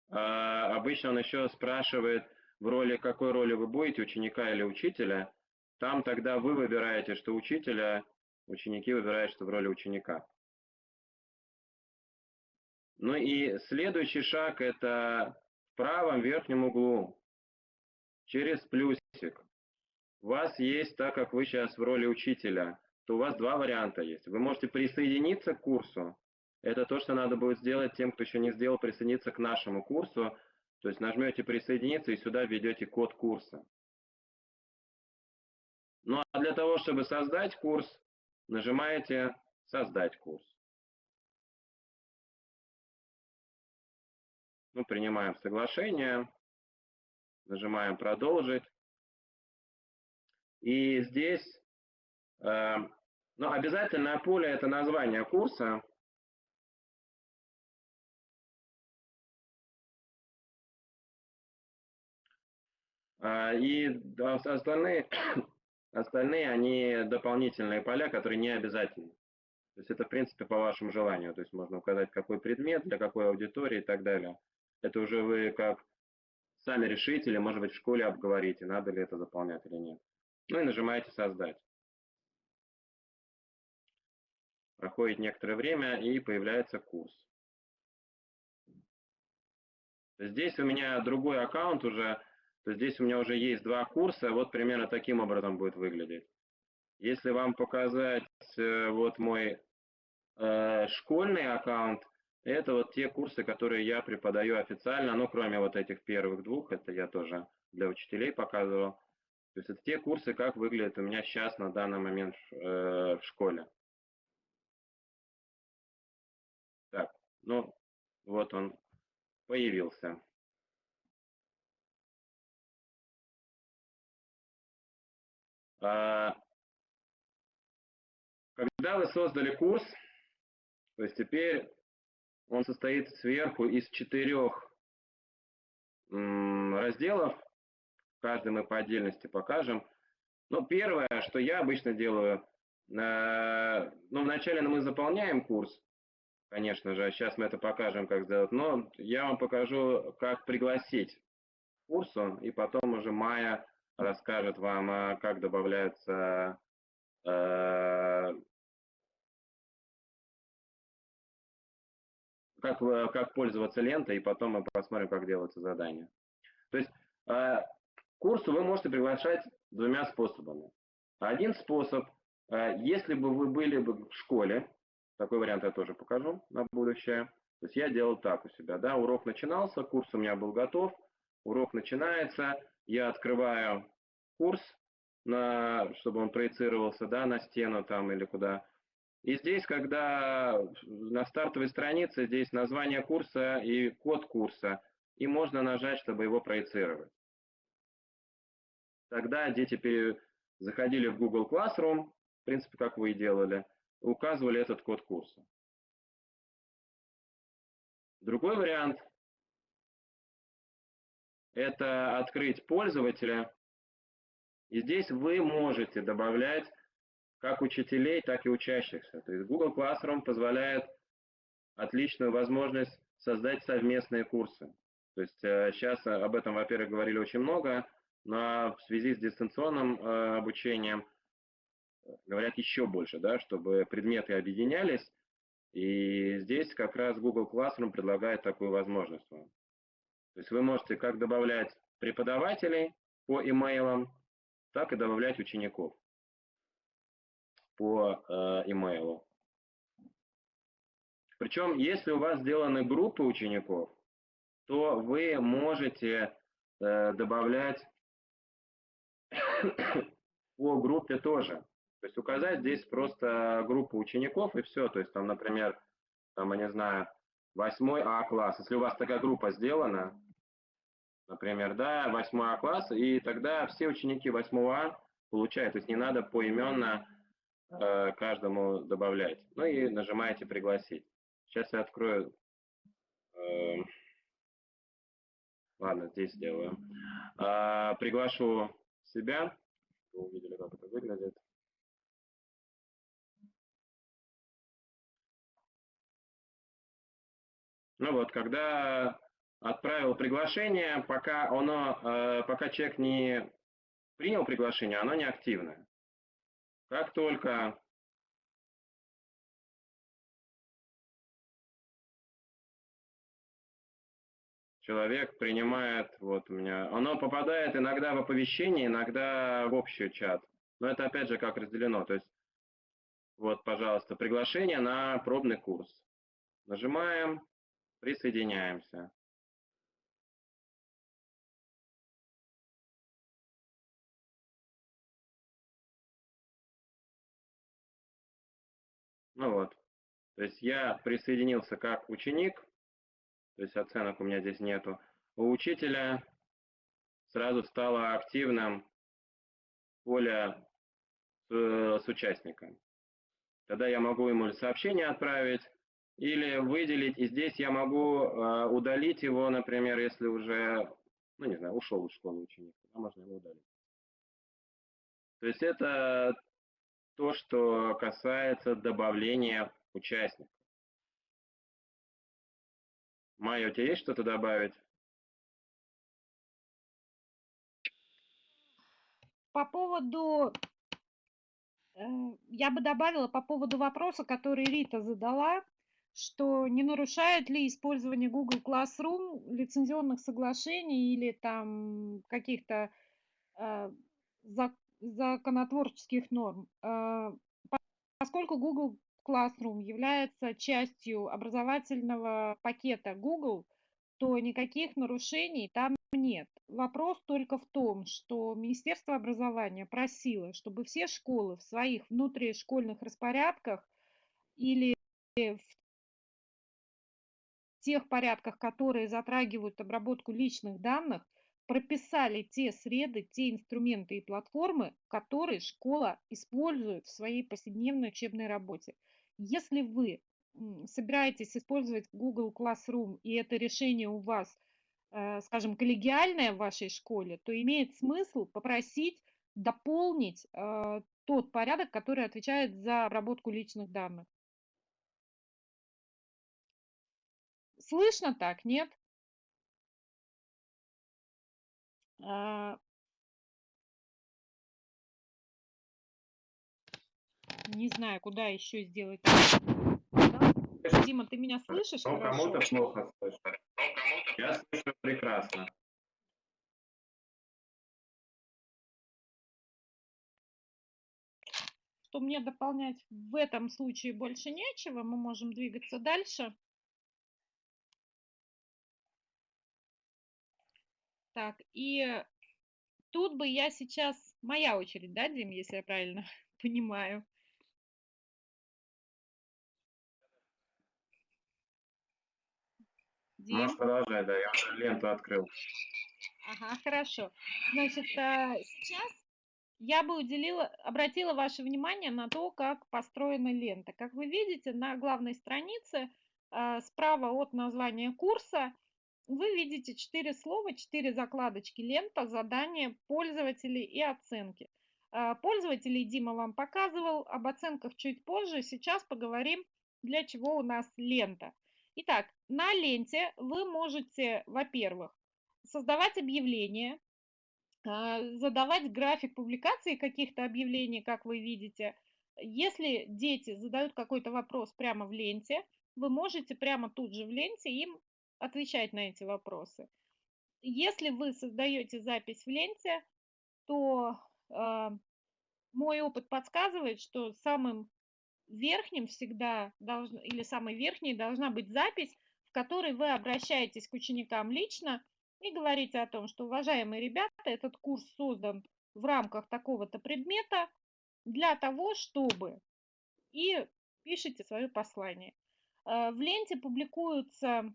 А, обычно он еще спрашивает, в роли какой роли вы будете, ученика или учителя. Там тогда вы выбираете, что учителя, ученики выбирают, что в роли ученика. Ну и следующий шаг это в правом верхнем углу через плюсик. У вас есть, так как вы сейчас в роли учителя, то у вас два варианта есть. Вы можете присоединиться к курсу. Это то, что надо будет сделать тем, кто еще не сделал, присоединиться к нашему курсу. То есть нажмете присоединиться и сюда введете код курса. Ну а для того, чтобы создать курс, нажимаете «Создать курс». Ну, принимаем соглашение, нажимаем «Продолжить». И здесь э, ну, обязательное поле – это название курса. И остальные Остальные, они дополнительные поля, которые не обязательны. То есть это, в принципе, по вашему желанию. То есть можно указать, какой предмет, для какой аудитории и так далее. Это уже вы как сами решите или, может быть, в школе обговорите, надо ли это заполнять или нет. Ну и нажимаете «Создать». Проходит некоторое время и появляется курс. Здесь у меня другой аккаунт уже, то здесь у меня уже есть два курса, вот примерно таким образом будет выглядеть. Если вам показать э, вот мой э, школьный аккаунт, это вот те курсы, которые я преподаю официально, ну, кроме вот этих первых двух, это я тоже для учителей показывал. То есть это те курсы, как выглядят у меня сейчас на данный момент э, в школе. Так, ну, вот он появился. Когда вы создали курс, то есть теперь он состоит сверху из четырех разделов, каждый мы по отдельности покажем. Но первое, что я обычно делаю, э, ну, вначале мы заполняем курс, конечно же, сейчас мы это покажем, как сделать, но я вам покажу, как пригласить курсу, и потом уже Майя расскажет вам, а, как добавляются э, как, как пользоваться лентой, и потом мы посмотрим, как делаются задания. То есть э, курсу вы можете приглашать двумя способами. Один способ, э, если бы вы были бы в школе, такой вариант я тоже покажу на будущее. То есть я делал так у себя, да, урок начинался, курс у меня был готов, урок начинается, я открываю курс, на, чтобы он проецировался да, на стену там или куда. И здесь, когда на стартовой странице, здесь название курса и код курса, и можно нажать, чтобы его проецировать. Тогда дети заходили в Google Classroom, в принципе, как вы и делали, указывали этот код курса. Другой вариант – это открыть пользователя и здесь вы можете добавлять как учителей, так и учащихся. То есть Google Classroom позволяет отличную возможность создать совместные курсы. То есть сейчас э, об этом, во-первых, говорили очень много, но в связи с дистанционным э, обучением э, говорят еще больше, да, чтобы предметы объединялись. И здесь как раз Google Classroom предлагает такую возможность вам. То есть вы можете как добавлять преподавателей по имейлам, так и добавлять учеников по э, имейлу. Причем, если у вас сделаны группы учеников, то вы можете э, добавлять по группе тоже. То есть указать здесь просто группу учеников и все. То есть там, например, там, я не знаю, 8 А класс. Если у вас такая группа сделана, например, да, 8 А класс, и тогда все ученики 8 А получают. То есть не надо поименно э, каждому добавлять. Ну и нажимаете «Пригласить». Сейчас я открою. Э, ладно, здесь сделаю. Э, приглашу себя. Вы увидели, как это выглядит. Ну вот, когда отправил приглашение, пока, оно, э, пока человек не принял приглашение, оно не активное. Как только человек принимает, вот у меня, оно попадает иногда в оповещение, иногда в общий чат. Но это опять же как разделено. То есть, вот, пожалуйста, приглашение на пробный курс. Нажимаем, присоединяемся. Ну вот, то есть я присоединился как ученик, то есть оценок у меня здесь нету. У учителя сразу стало активным поле с, с участником. Тогда я могу ему сообщение отправить или выделить, и здесь я могу э, удалить его, например, если уже, ну не знаю, ушел из школы ученик, тогда можно его удалить. То есть это то, что касается добавления участников. Майя, у тебя есть что-то добавить? По поводу, э, я бы добавила по поводу вопроса, который Рита задала, что не нарушает ли использование Google Classroom лицензионных соглашений или там каких-то э, законотворческих норм. Э, поскольку Google Classroom является частью образовательного пакета Google, то никаких нарушений там нет. Вопрос только в том, что Министерство образования просило, чтобы все школы в своих внутришкольных распорядках или в тех порядках, которые затрагивают обработку личных данных, прописали те среды, те инструменты и платформы, которые школа использует в своей повседневной учебной работе. Если вы собираетесь использовать Google Classroom, и это решение у вас, э, скажем, коллегиальное в вашей школе, то имеет смысл попросить дополнить э, тот порядок, который отвечает за обработку личных данных. Слышно так, нет? А, Не знаю, куда еще сделать. Дима, ты меня слышишь Ну, кому-то плохо слышно. Я слышу прекрасно. Что мне дополнять в этом случае больше нечего, мы можем двигаться дальше. Так, и тут бы я сейчас... Моя очередь, да, Дим, если я правильно понимаю? Дим? Можешь продолжать, да, я уже ленту открыл. Ага, хорошо. Значит, а, сейчас я бы уделила, обратила ваше внимание на то, как построена лента. Как вы видите, на главной странице а, справа от названия курса вы видите четыре слова, четыре закладочки лента, задания, пользователи и оценки. А, пользователей Дима вам показывал, об оценках чуть позже. Сейчас поговорим, для чего у нас лента. Итак, на ленте вы можете, во-первых, создавать объявления, а, задавать график публикации каких-то объявлений, как вы видите. Если дети задают какой-то вопрос прямо в ленте, вы можете прямо тут же в ленте им отвечать на эти вопросы. Если вы создаете запись в ленте, то э, мой опыт подсказывает, что самым верхним всегда должно, или самой верхней должна быть запись, в которой вы обращаетесь к ученикам лично и говорите о том, что, уважаемые ребята, этот курс создан в рамках такого-то предмета для того, чтобы... И пишите свое послание. Э, в ленте публикуются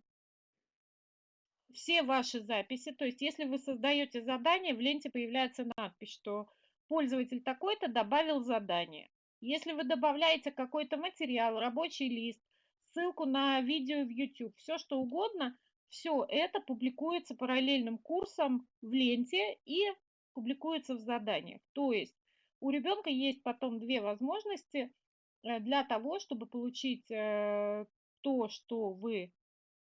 все ваши записи. То есть, если вы создаете задание, в ленте появляется надпись, что пользователь такой-то добавил задание. Если вы добавляете какой-то материал, рабочий лист, ссылку на видео в YouTube, все что угодно, все это публикуется параллельным курсом в ленте и публикуется в заданиях. То есть у ребенка есть потом две возможности э, для того, чтобы получить э, то, что вы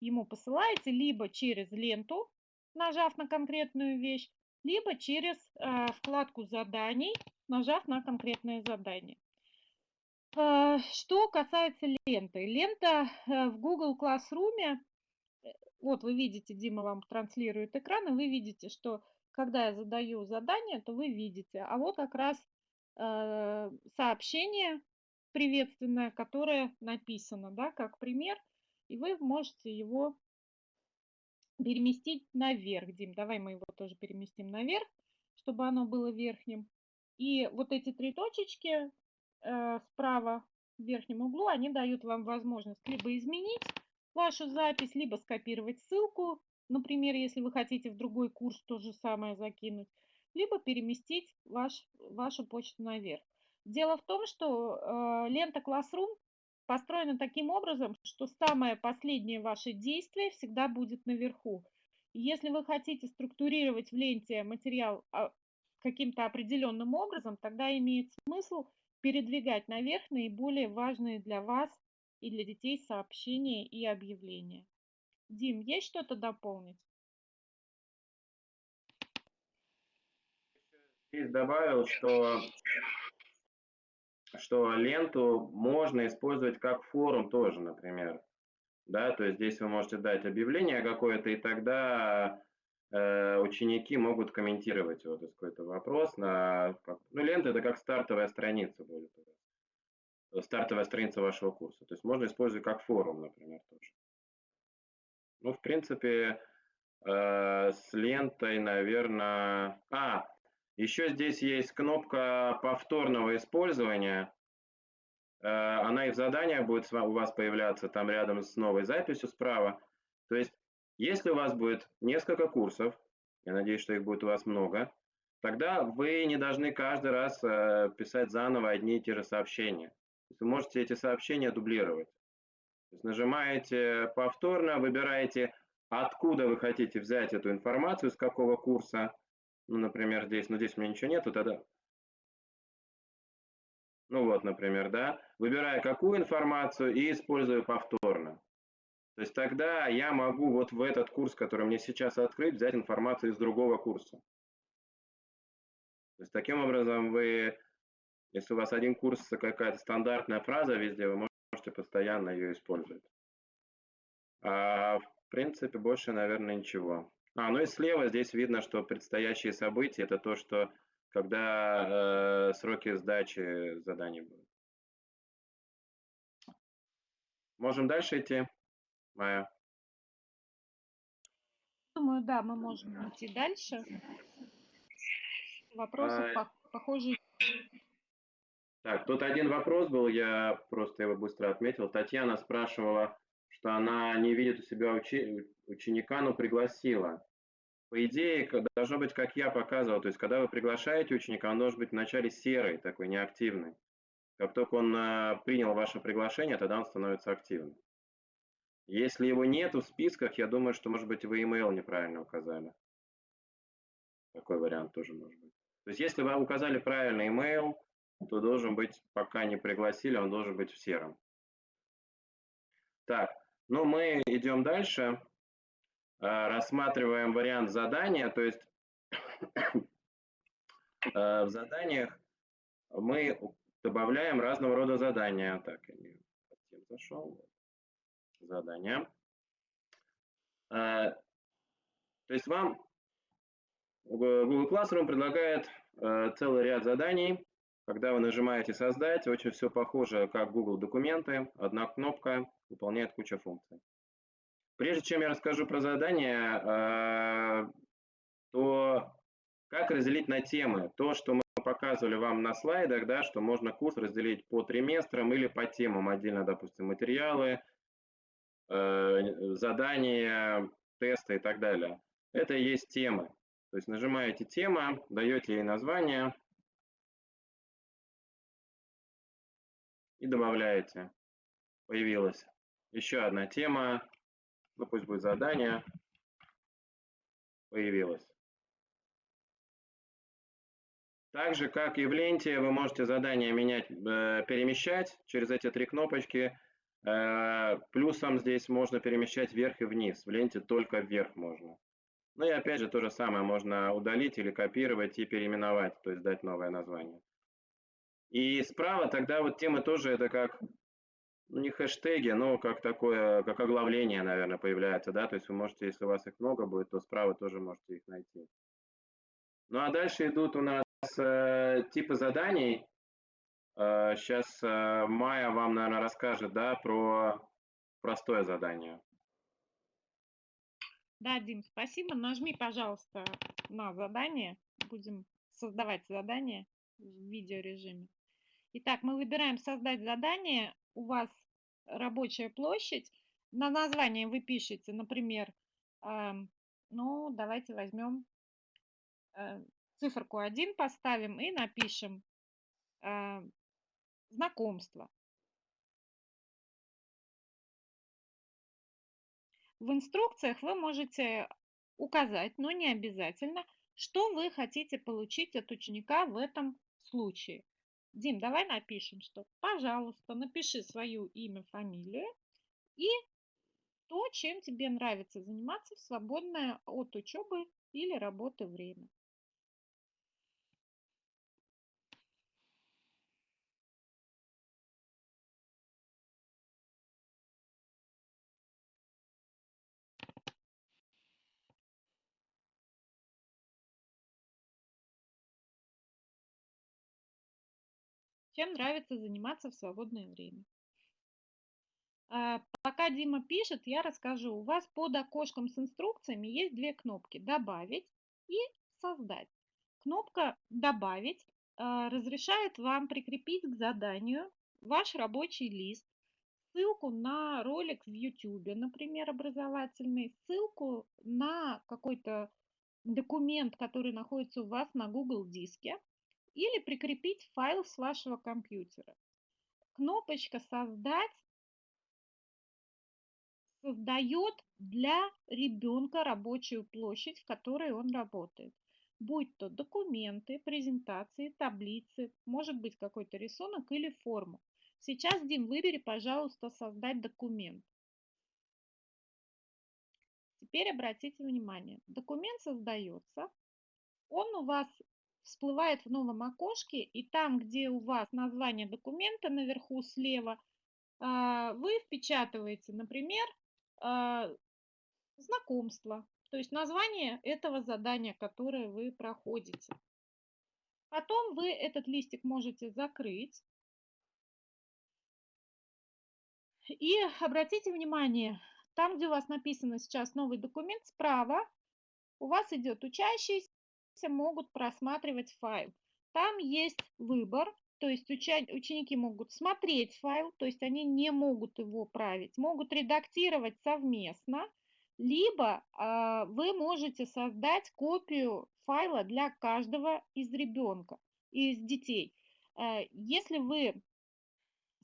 ему посылаете, либо через ленту, нажав на конкретную вещь, либо через э, вкладку заданий, нажав на конкретное задание. Э, что касается ленты. Лента э, в Google Classroom, э, вот вы видите, Дима вам транслирует экран, и вы видите, что когда я задаю задание, то вы видите. А вот как раз э, сообщение приветственное, которое написано, да, как пример, и вы можете его переместить наверх. Дим, давай мы его тоже переместим наверх, чтобы оно было верхним. И вот эти три точечки э, справа в верхнем углу, они дают вам возможность либо изменить вашу запись, либо скопировать ссылку, например, если вы хотите в другой курс то же самое закинуть, либо переместить ваш, вашу почту наверх. Дело в том, что э, лента Classroom построена таким образом, что самое последнее ваше действие всегда будет наверху. если вы хотите структурировать в ленте материал а, каким-то определенным образом, тогда имеет смысл передвигать наверх наиболее важные для вас и для детей сообщения и объявления. Дим, есть что-то дополнить? Здесь добавил, что что ленту можно использовать как форум тоже, например. Да, то есть здесь вы можете дать объявление какое-то, и тогда э, ученики могут комментировать вот какой-то вопрос. На, ну, лента это как стартовая страница будет. Стартовая страница вашего курса. То есть можно использовать как форум, например, тоже. Ну, в принципе, э, с лентой, наверное... А, еще здесь есть кнопка повторного использования. Э, она и в заданиях будет у вас появляться там рядом с новой записью справа. То есть, если у вас будет несколько курсов, я надеюсь, что их будет у вас много, тогда вы не должны каждый раз э, писать заново одни и те же сообщения. Вы можете эти сообщения дублировать. То есть нажимаете повторно, выбираете, откуда вы хотите взять эту информацию, с какого курса, ну, например, здесь, но здесь у меня ничего нету, тогда... Ну вот, например, да, выбираю какую информацию и использую повторно. То есть тогда я могу вот в этот курс, который мне сейчас открыть, взять информацию из другого курса. То есть таким образом вы, если у вас один курс, какая-то стандартная фраза везде, вы можете постоянно ее использовать. А в принципе больше, наверное, ничего. А, ну и слева здесь видно, что предстоящие события – это то, что когда э, сроки сдачи заданий будут. Можем дальше идти, Майя? Думаю, да, мы можем идти дальше. Вопросы а... похожие. Так, тут один вопрос был, я просто его быстро отметил. Татьяна спрашивала, что она не видит у себя учи ученика, но пригласила. По идее, должно быть, как я показывал, то есть когда вы приглашаете ученика, он должен быть вначале серый, такой неактивный. Как только он а, принял ваше приглашение, тогда он становится активным. Если его нет в списках, я думаю, что, может быть, вы email неправильно указали. Такой вариант тоже может быть. То есть, если вы указали правильный email, то должен быть, пока не пригласили, он должен быть в сером. Так, ну мы идем дальше. Э, рассматриваем вариант задания, то есть э, в заданиях мы добавляем разного рода задания. Так, я не зашел. Задания. Э, то есть вам Google Classroom предлагает целый ряд заданий, Когда вы нажимаете «Создать», очень все похоже, как Google документы. Одна кнопка выполняет кучу функций. Прежде чем я расскажу про задание, э, то как разделить на темы? То, что мы показывали вам на слайдах, да, что можно курс разделить по триместрам или по темам отдельно, допустим, материалы, э, задания, тесты и так далее. Это и есть темы. То есть нажимаете «Тема», даете ей название, и добавляете. Появилась еще одна тема, ну пусть будет задание, появилась. Так же, как и в ленте, вы можете задание менять, э, перемещать через эти три кнопочки. Э, плюсом здесь можно перемещать вверх и вниз. В ленте только вверх можно. Ну и опять же, то же самое можно удалить или копировать и переименовать, то есть дать новое название. И справа тогда вот темы тоже это как, ну не хэштеги, но как такое, как оглавление, наверное, появляется, да, то есть вы можете, если у вас их много будет, то справа тоже можете их найти. Ну а дальше идут у нас э, типы заданий. Э, сейчас э, Майя вам, наверное, расскажет, да, про простое задание. Да, Дим, спасибо. Нажми, пожалуйста, на задание. Будем создавать задание в видеорежиме. Итак, мы выбираем «Создать задание». У вас рабочая площадь. На название вы пишете, например, э, ну, давайте возьмем э, циферку 1, поставим и напишем э, «Знакомство». В инструкциях вы можете указать, но не обязательно, что вы хотите получить от ученика в этом случае. Дим, давай напишем, что, пожалуйста, напиши свое имя, фамилию и то, чем тебе нравится заниматься в свободное от учебы или работы время. Чем нравится заниматься в свободное время. А, пока Дима пишет, я расскажу. У вас под окошком с инструкциями есть две кнопки «Добавить» и «Создать». Кнопка «Добавить» а, разрешает вам прикрепить к заданию ваш рабочий лист, ссылку на ролик в YouTube, например, образовательный, ссылку на какой-то документ, который находится у вас на Google диске, или прикрепить файл с вашего компьютера. Кнопочка «Создать» создает для ребенка рабочую площадь, в которой он работает. Будь то документы, презентации, таблицы, может быть какой-то рисунок или форму. Сейчас, Дим, выбери, пожалуйста, «Создать документ». Теперь обратите внимание, документ создается, он у вас всплывает в новом окошке, и там, где у вас название документа наверху слева, а, вы впечатываете, например, а, знакомство, то есть название этого задания, которое вы проходите. Потом вы этот листик можете закрыть. И обратите внимание, там, где у вас написано сейчас новый документ, справа у вас идет учащийся, могут просматривать файл. Там есть выбор, то есть ученики могут смотреть файл, то есть они не могут его править, могут редактировать совместно, либо э, вы можете создать копию файла для каждого из ребенка, из детей. Э, если вы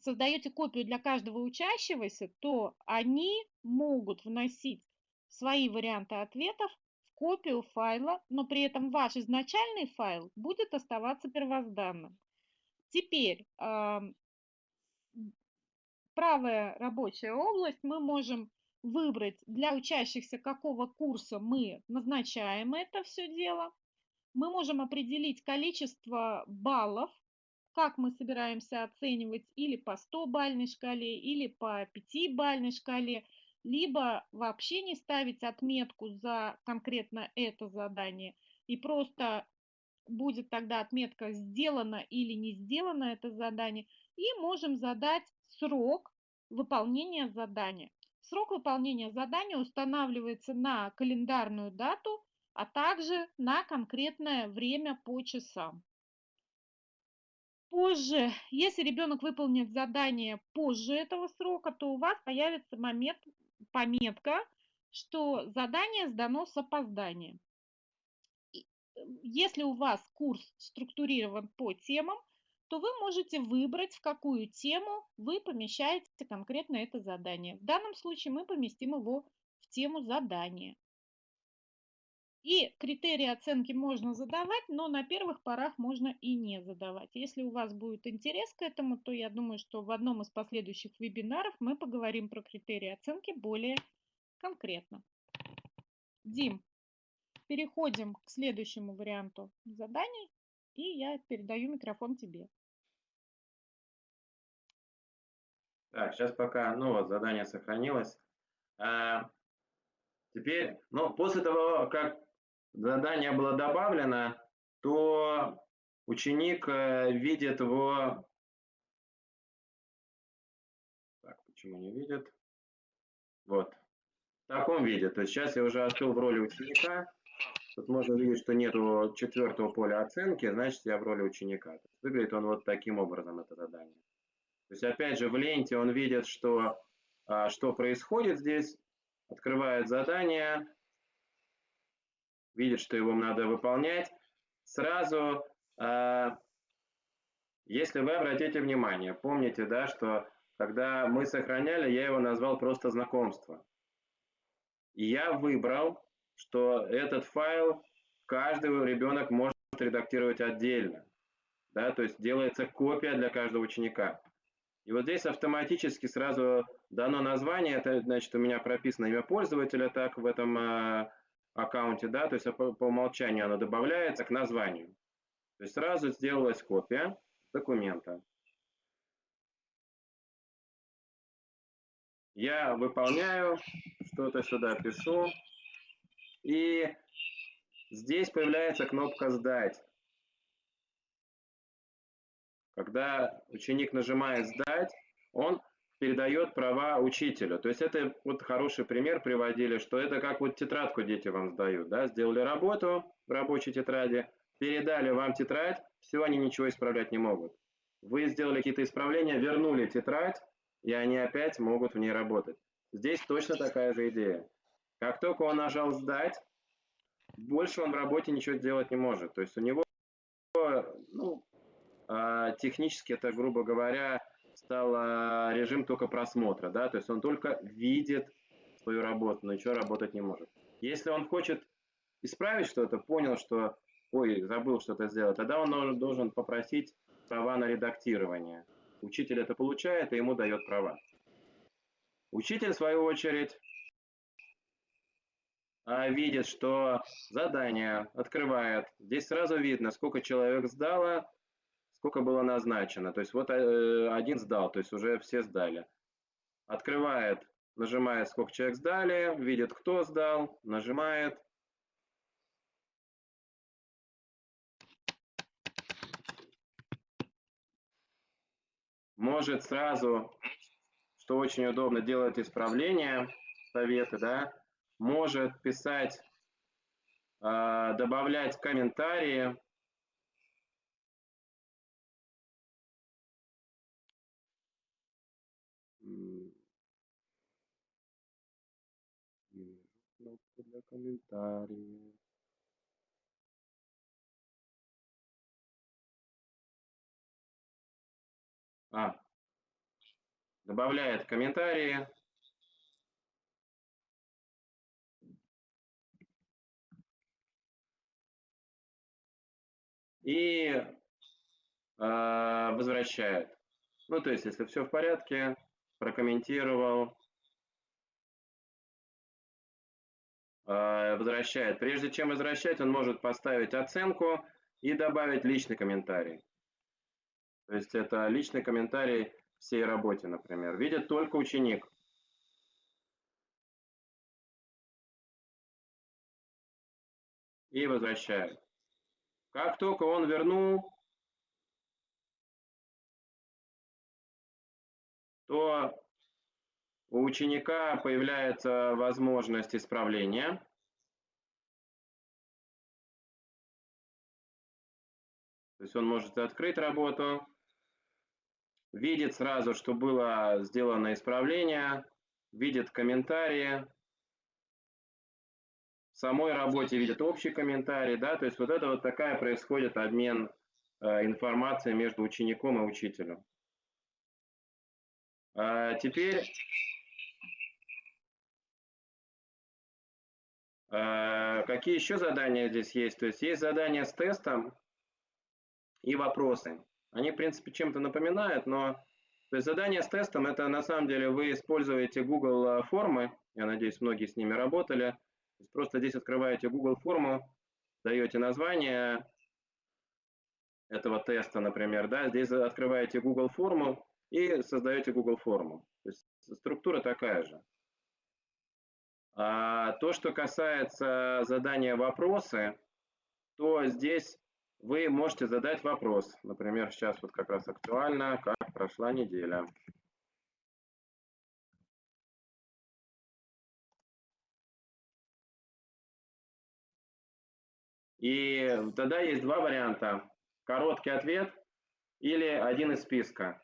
создаете копию для каждого учащегося, то они могут вносить свои варианты ответов копию файла, но при этом ваш изначальный файл будет оставаться первозданным. Теперь правая рабочая область мы можем выбрать для учащихся какого курса мы назначаем это все дело. Мы можем определить количество баллов, как мы собираемся оценивать или по 100-бальной шкале, или по 5-бальной шкале – либо вообще не ставить отметку за конкретно это задание и просто будет тогда отметка «Сделано» или «Не сделано» это задание. И можем задать срок выполнения задания. Срок выполнения задания устанавливается на календарную дату, а также на конкретное время по часам. Позже, если ребенок выполнит задание позже этого срока, то у вас появится момент, пометка, что задание сдано с опозданием. Если у вас курс структурирован по темам, то вы можете выбрать, в какую тему вы помещаете конкретно это задание. В данном случае мы поместим его в тему задания. И критерии оценки можно задавать, но на первых порах можно и не задавать. Если у вас будет интерес к этому, то я думаю, что в одном из последующих вебинаров мы поговорим про критерии оценки более конкретно. Дим, переходим к следующему варианту заданий, и я передаю микрофон тебе. Так, сейчас пока, ну вот, задание сохранилось. А, теперь, ну, после того, как задание было добавлено, то ученик э, видит его... Так, почему не видит? Вот. В таком виде. То есть сейчас я уже открыл в роли ученика. Тут можно видеть, что нету четвертого поля оценки, значит я в роли ученика. Выглядит он вот таким образом, это задание. То есть опять же в ленте он видит, что, а, что происходит здесь, открывает задание, видит, что его надо выполнять, сразу, э, если вы обратите внимание, помните, да, что когда мы сохраняли, я его назвал просто знакомство. И я выбрал, что этот файл каждый ребенок может редактировать отдельно. Да, то есть делается копия для каждого ученика. И вот здесь автоматически сразу дано название, это значит у меня прописано имя пользователя так в этом э, аккаунте, да, то есть по, по умолчанию оно добавляется к названию. То есть сразу сделалась копия документа. Я выполняю, что-то сюда пишу, и здесь появляется кнопка «Сдать». Когда ученик нажимает «Сдать», он передает права учителю. То есть это вот хороший пример приводили, что это как вот тетрадку дети вам сдают, да, сделали работу в рабочей тетради, передали вам тетрадь, все, они ничего исправлять не могут. Вы сделали какие-то исправления, вернули тетрадь, и они опять могут в ней работать. Здесь точно такая же идея. Как только он нажал «Сдать», больше он в работе ничего делать не может. То есть у него, ну, а, технически это, грубо говоря, стал а, режим только просмотра, да, то есть он только видит свою работу, но ничего работать не может. Если он хочет исправить что-то, понял, что, ой, забыл что-то сделать, тогда он должен попросить права на редактирование. Учитель это получает и ему дает права. Учитель, в свою очередь, а, видит, что задание открывает. Здесь сразу видно, сколько человек сдало, сколько было назначено. То есть вот э, один сдал, то есть уже все сдали. Открывает, нажимает, сколько человек сдали, видит, кто сдал, нажимает. Может сразу, что очень удобно, делать исправления, советы, да, может писать, э, добавлять комментарии, для комментариев. А, добавляет комментарии. И э, возвращает. Ну, то есть, если все в порядке, прокомментировал, возвращает. Прежде чем возвращать, он может поставить оценку и добавить личный комментарий. То есть это личный комментарий всей работе, например. Видит только ученик. И возвращает. Как только он вернул, то у ученика появляется возможность исправления. То есть он может открыть работу, видит сразу, что было сделано исправление, видит комментарии, в самой работе видит общий комментарий, да, то есть вот это вот такая происходит обмен э, информацией между учеником и учителем. А теперь какие еще задания здесь есть? То есть есть задания с тестом, и вопросы. Они, в принципе, чем-то напоминают, но то есть задание с тестом, это на самом деле вы используете Google э, формы, я надеюсь, многие с ними работали, просто здесь открываете Google форму, даете название этого теста, например, да, здесь открываете Google форму и создаете Google форму. То есть структура такая же. А то, что касается задания вопросы, то здесь вы можете задать вопрос. Например, сейчас вот как раз актуально, как прошла неделя. И тогда есть два варианта. Короткий ответ или один из списка.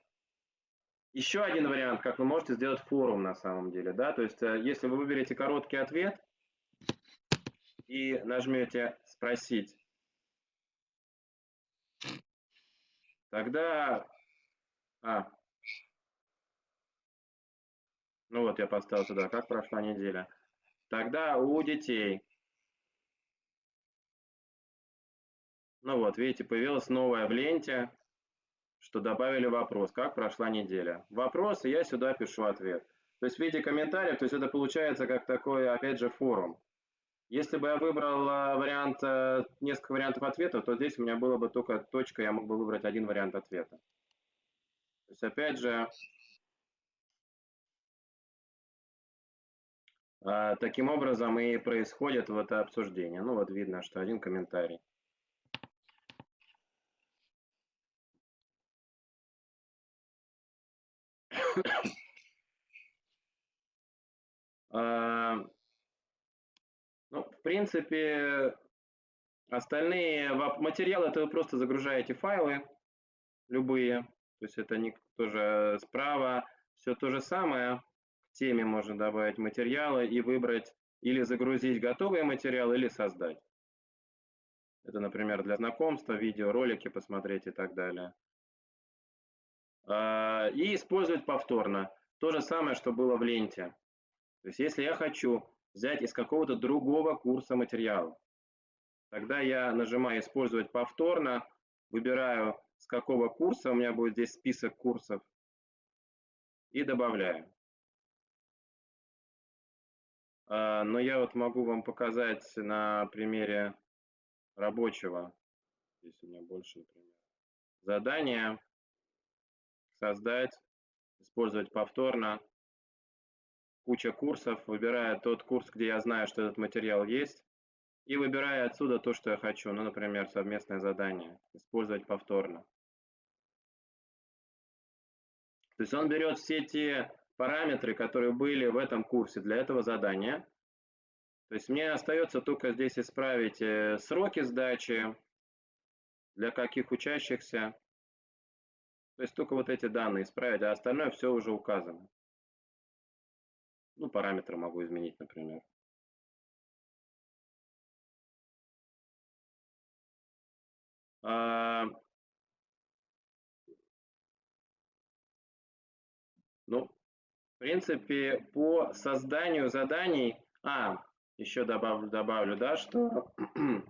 Еще один вариант, как вы можете сделать форум на самом деле. Да? То есть, э, если вы выберете короткий ответ и нажмете «Спросить», Тогда... А. Ну вот, я поставил сюда, как прошла неделя. Тогда у детей... Ну вот, видите, появилась новая в ленте, что добавили вопрос, как прошла неделя. Вопрос, и я сюда пишу ответ. То есть в виде комментариев, то есть это получается как такой, опять же, форум. Если бы я выбрал а, вариант, э, несколько вариантов ответа, то здесь у меня было бы только точка, я мог бы выбрать один вариант ответа. То есть опять же, а, таким образом и происходит вот это обсуждение. Ну вот видно, что один комментарий. ну, в принципе, остальные материалы, это вы просто загружаете файлы, любые, то есть это не тоже справа, все то же самое, к теме можно добавить материалы и выбрать или загрузить готовые материалы, или создать. Это, например, для знакомства, видеоролики посмотреть и так далее. А, и использовать повторно. То же самое, что было в ленте. То есть если я хочу взять из какого-то другого курса материала. Тогда я нажимаю «Использовать повторно», выбираю, с какого курса, у меня будет здесь список курсов, и добавляю. А, но я вот могу вам показать на примере рабочего, здесь у меня больше, например, задание, создать, использовать повторно, куча курсов, выбираю тот курс, где я знаю, что этот материал есть, и выбираю отсюда то, что я хочу. Ну, например, совместное задание, использовать повторно. То есть он берет все те параметры, которые были в этом курсе для этого задания. То есть мне остается только здесь исправить э, сроки сдачи, для каких учащихся. То есть только вот эти данные исправить, а остальное все уже указано. Ну, параметры могу изменить, например. А, ну, в принципе, по созданию заданий, а, еще добавлю, добавлю да, что,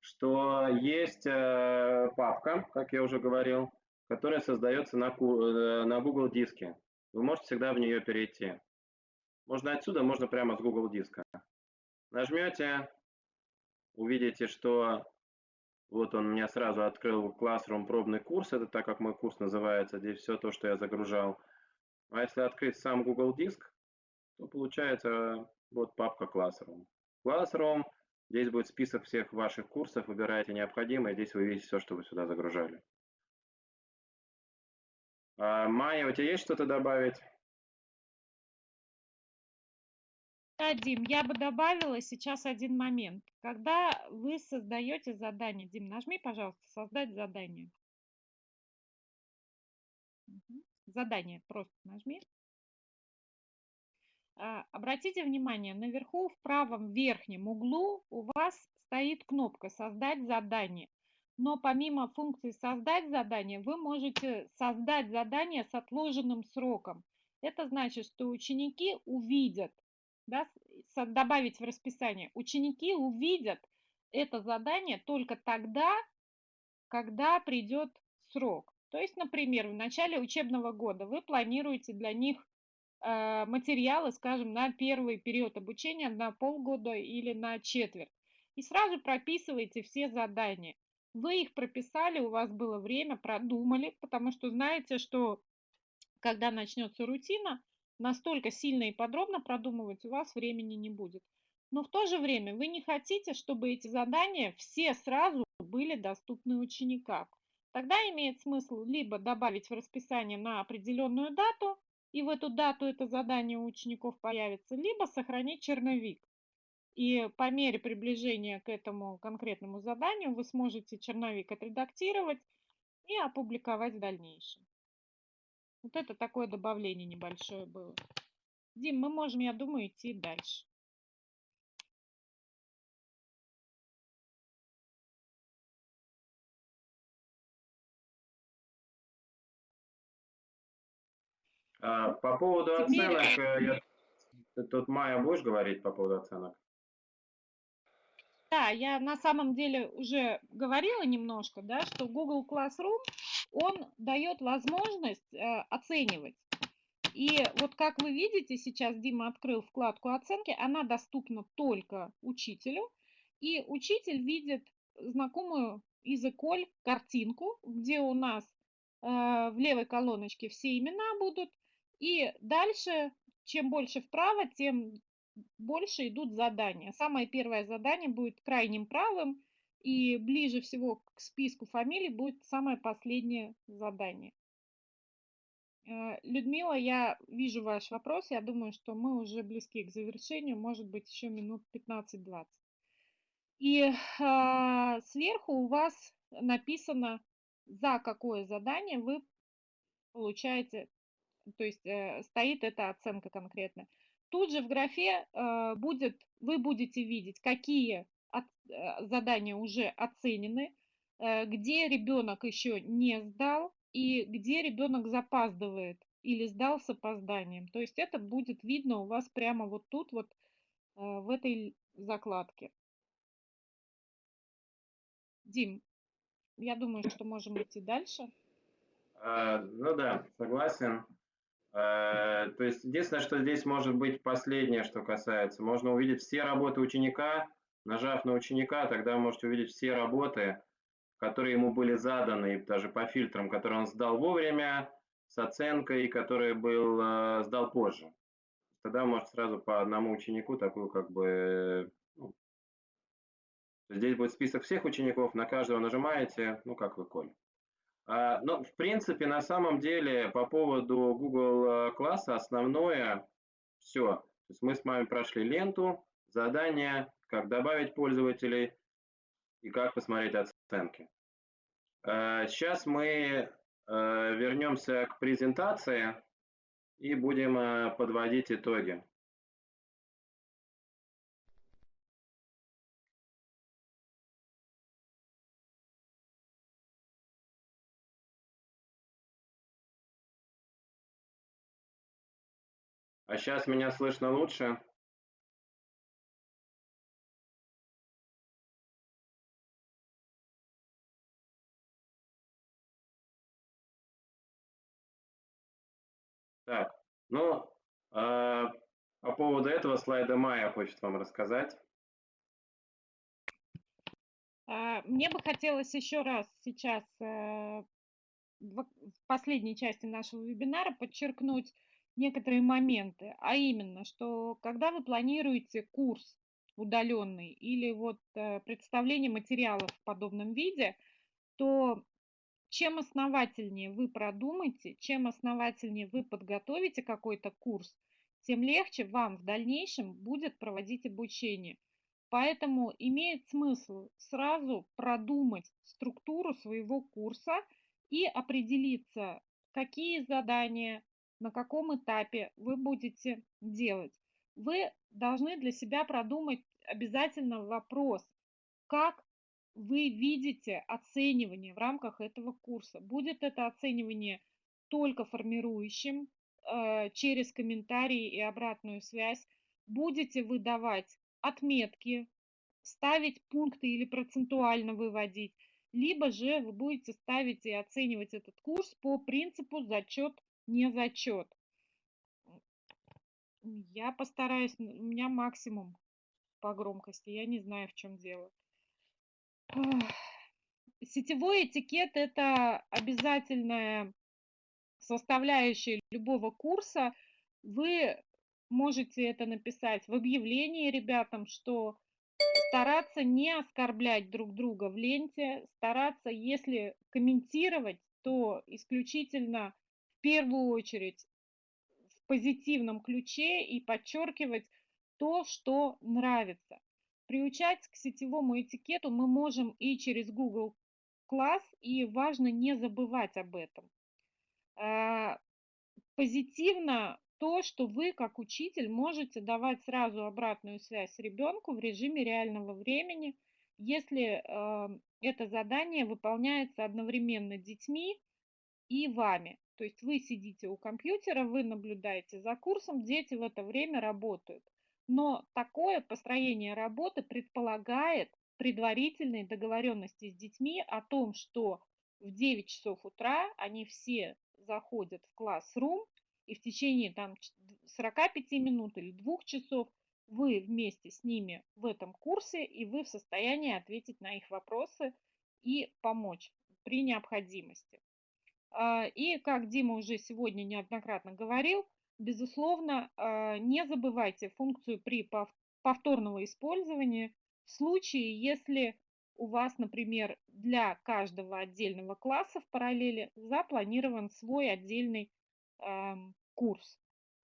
что есть э, папка, как я уже говорил, которая создается на, э, на Google диске. Вы можете всегда в нее перейти. Можно отсюда, можно прямо с Google диска. Нажмете, увидите, что вот он меня сразу открыл Classroom пробный курс. Это так, как мой курс называется. Здесь все то, что я загружал. А если открыть сам Google диск, то получается вот папка Classroom. Classroom, Здесь будет список всех ваших курсов, выбираете необходимое, здесь вы видите все, что вы сюда загружали. А, Майя, у тебя есть что-то добавить? Да, Дим, я бы добавила сейчас один момент. Когда вы создаете задание, Дим, нажми, пожалуйста, создать задание. Задание просто нажми. А, Обратите внимание, наверху в правом верхнем углу у вас стоит кнопка «Создать задание». Но помимо функции «Создать задание» вы можете создать задание с отложенным сроком. Это значит, что ученики увидят, да, добавить в расписание, ученики увидят это задание только тогда, когда придет срок. То есть, например, в начале учебного года вы планируете для них э, материалы, скажем, на первый период обучения, на полгода или на четверть. И сразу прописываете все задания. Вы их прописали, у вас было время, продумали, потому что знаете, что когда начнется рутина, настолько сильно и подробно продумывать у вас времени не будет. Но в то же время вы не хотите, чтобы эти задания все сразу были доступны ученикам. Тогда имеет смысл либо добавить в расписание на определенную дату, и в эту дату это задание у учеников появится, либо сохранить черновик. И по мере приближения к этому конкретному заданию вы сможете черновик отредактировать и опубликовать в дальнейшем. Вот это такое добавление небольшое было. Дим, мы можем, я думаю, идти дальше. А, По поводу Теперь- оценок, э, я- тут, Майя, будешь говорить по поводу оценок? Да, я на самом деле уже говорила немножко, да, что Google Classroom, он дает возможность э, оценивать. И вот как вы видите, сейчас Дима открыл вкладку оценки, она доступна только учителю. И учитель видит знакомую из Эколь картинку, где у нас э, в левой колоночке все имена будут. И дальше, чем больше вправо, тем больше идут задания. Самое первое задание будет крайним правым, и ближе всего к списку фамилий будет самое последнее задание. Э, Людмила, я вижу ваш вопрос. Я думаю, что мы уже близки к завершению, может быть, еще минут 15-20. И а, сверху у вас написано, за какое задание вы получаете, то есть э, стоит эта оценка конкретно. Тут же в графе э, будет, вы будете видеть, какие э, задания уже оценены, э, где ребенок еще не сдал и где ребенок запаздывает или сдал с опозданием. То есть это будет видно у вас прямо вот тут, вот в этой закладке. Дим, я думаю, что можем идти дальше. А, Ну да, согласен. Э, То есть единственное, что здесь может быть последнее, что касается, можно увидеть все работы ученика, нажав на ученика, тогда вы можете увидеть все работы, которые ему были заданы, даже по фильтрам, которые он сдал вовремя, с оценкой, который был, э, сдал позже. Тогда вы можете сразу по одному ученику такую как бы... ну, здесь будет список всех учеников, на каждого нажимаете, ну как вы, Коль. А, Ну, в принципе, на самом деле, по поводу Google э, класса основное все. То есть мы с вами прошли ленту, задания, как добавить пользователей и как посмотреть оценки. Э, Сейчас мы э, вернемся к презентации и будем подводить итоги. А сейчас меня слышно лучше? Так, ну, э, по поводу этого слайда Майя хочет вам рассказать. А, Мне бы хотелось еще раз сейчас э, в в последней части нашего вебинара подчеркнуть некоторые моменты, а именно, что когда вы планируете курс удаленный или вот э, представление материалов в подобном виде, то чем основательнее вы продумаете, чем основательнее вы подготовите какой-то курс, тем легче вам в дальнейшем будет проводить обучение. Поэтому имеет смысл сразу продумать структуру своего курса и определиться, какие задания, на каком этапе вы будете делать. Вы должны для себя продумать обязательно вопрос, как вы видите оценивание в рамках этого курса. Будет это оценивание только формирующим, э, через комментарии и обратную связь. Будете вы давать отметки, ставить пункты или процентуально выводить, либо же вы будете ставить и оценивать этот курс по принципу зачет, не зачет. Я постараюсь, у меня максимум по громкости, я не знаю, в чем дело. Сетевой этикет– это обязательная составляющая любого курса. Вы можете это написать в объявлении ребятам, что стараться не оскорблять друг друга в ленте, стараться, если комментировать, то исключительно первую очередь в позитивном ключе и подчеркивать то, что нравится. Приучать к сетевому этикету мы можем и через Google класс, и важно не забывать об этом. А, позитивно то, что вы как учитель можете давать сразу обратную связь ребенку в режиме реального времени, если э, это задание выполняется одновременно детьми и вами. То есть вы сидите у компьютера, вы наблюдаете за курсом, дети в это время работают. Но такое построение работы предполагает предварительные договоренности с детьми о том, что в 9 часов утра они все заходят в класс-рум, и в течение там 45 минут или двух часов вы вместе с ними в этом курсе, и вы в состоянии ответить на их вопросы и помочь при необходимости. А, и, как Дима уже сегодня неоднократно говорил, безусловно, а, не забывайте функцию при повторного использования в случае, если у вас, например, для каждого отдельного класса в параллели запланирован свой отдельный курс.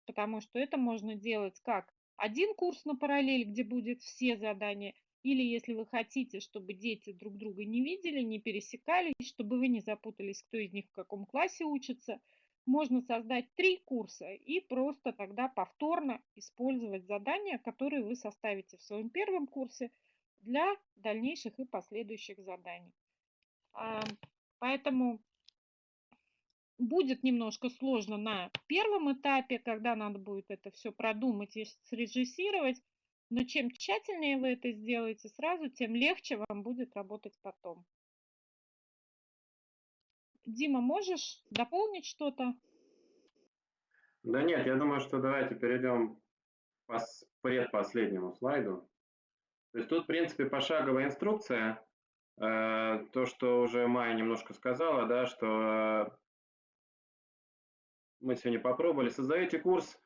Потому что это можно делать как один курс на параллель, где будет все задания, или если вы хотите, чтобы дети друг друга не видели, не пересекались, чтобы вы не запутались, кто из них в каком классе учится, можно создать три курса и просто тогда повторно использовать задания, которые вы составите в своем первом курсе для дальнейших и последующих заданий. Поэтому будет немножко сложно на первом этапе, когда надо будет это все продумать и срежиссировать, но чем тщательнее вы это сделаете сразу, тем легче вам будет работать потом. Дима, можешь дополнить что-то? Да нет, я думаю, что давайте перейдем к предпоследнему слайду. То есть тут, в принципе, пошаговая инструкция. Э, то, что уже Майя немножко сказала, да, что мы сегодня попробовали. Создаете курс,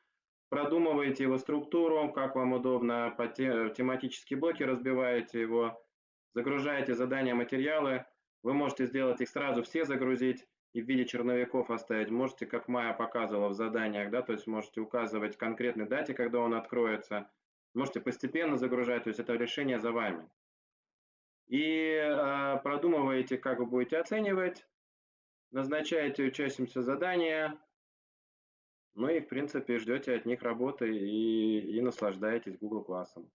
продумываете его структуру, как вам удобно, по тематические блоки разбиваете его, загружаете задания, материалы. Вы можете сделать их сразу все загрузить и в виде черновиков оставить. Можете, как Майя показывала в заданиях, да, то есть можете указывать конкретной дате, когда он откроется. Можете постепенно загружать, то есть это решение за вами. И э, продумываете, как вы будете оценивать, назначаете учащимся задания, ну и, в принципе, ждете от них работы и, и наслаждаетесь Google классом.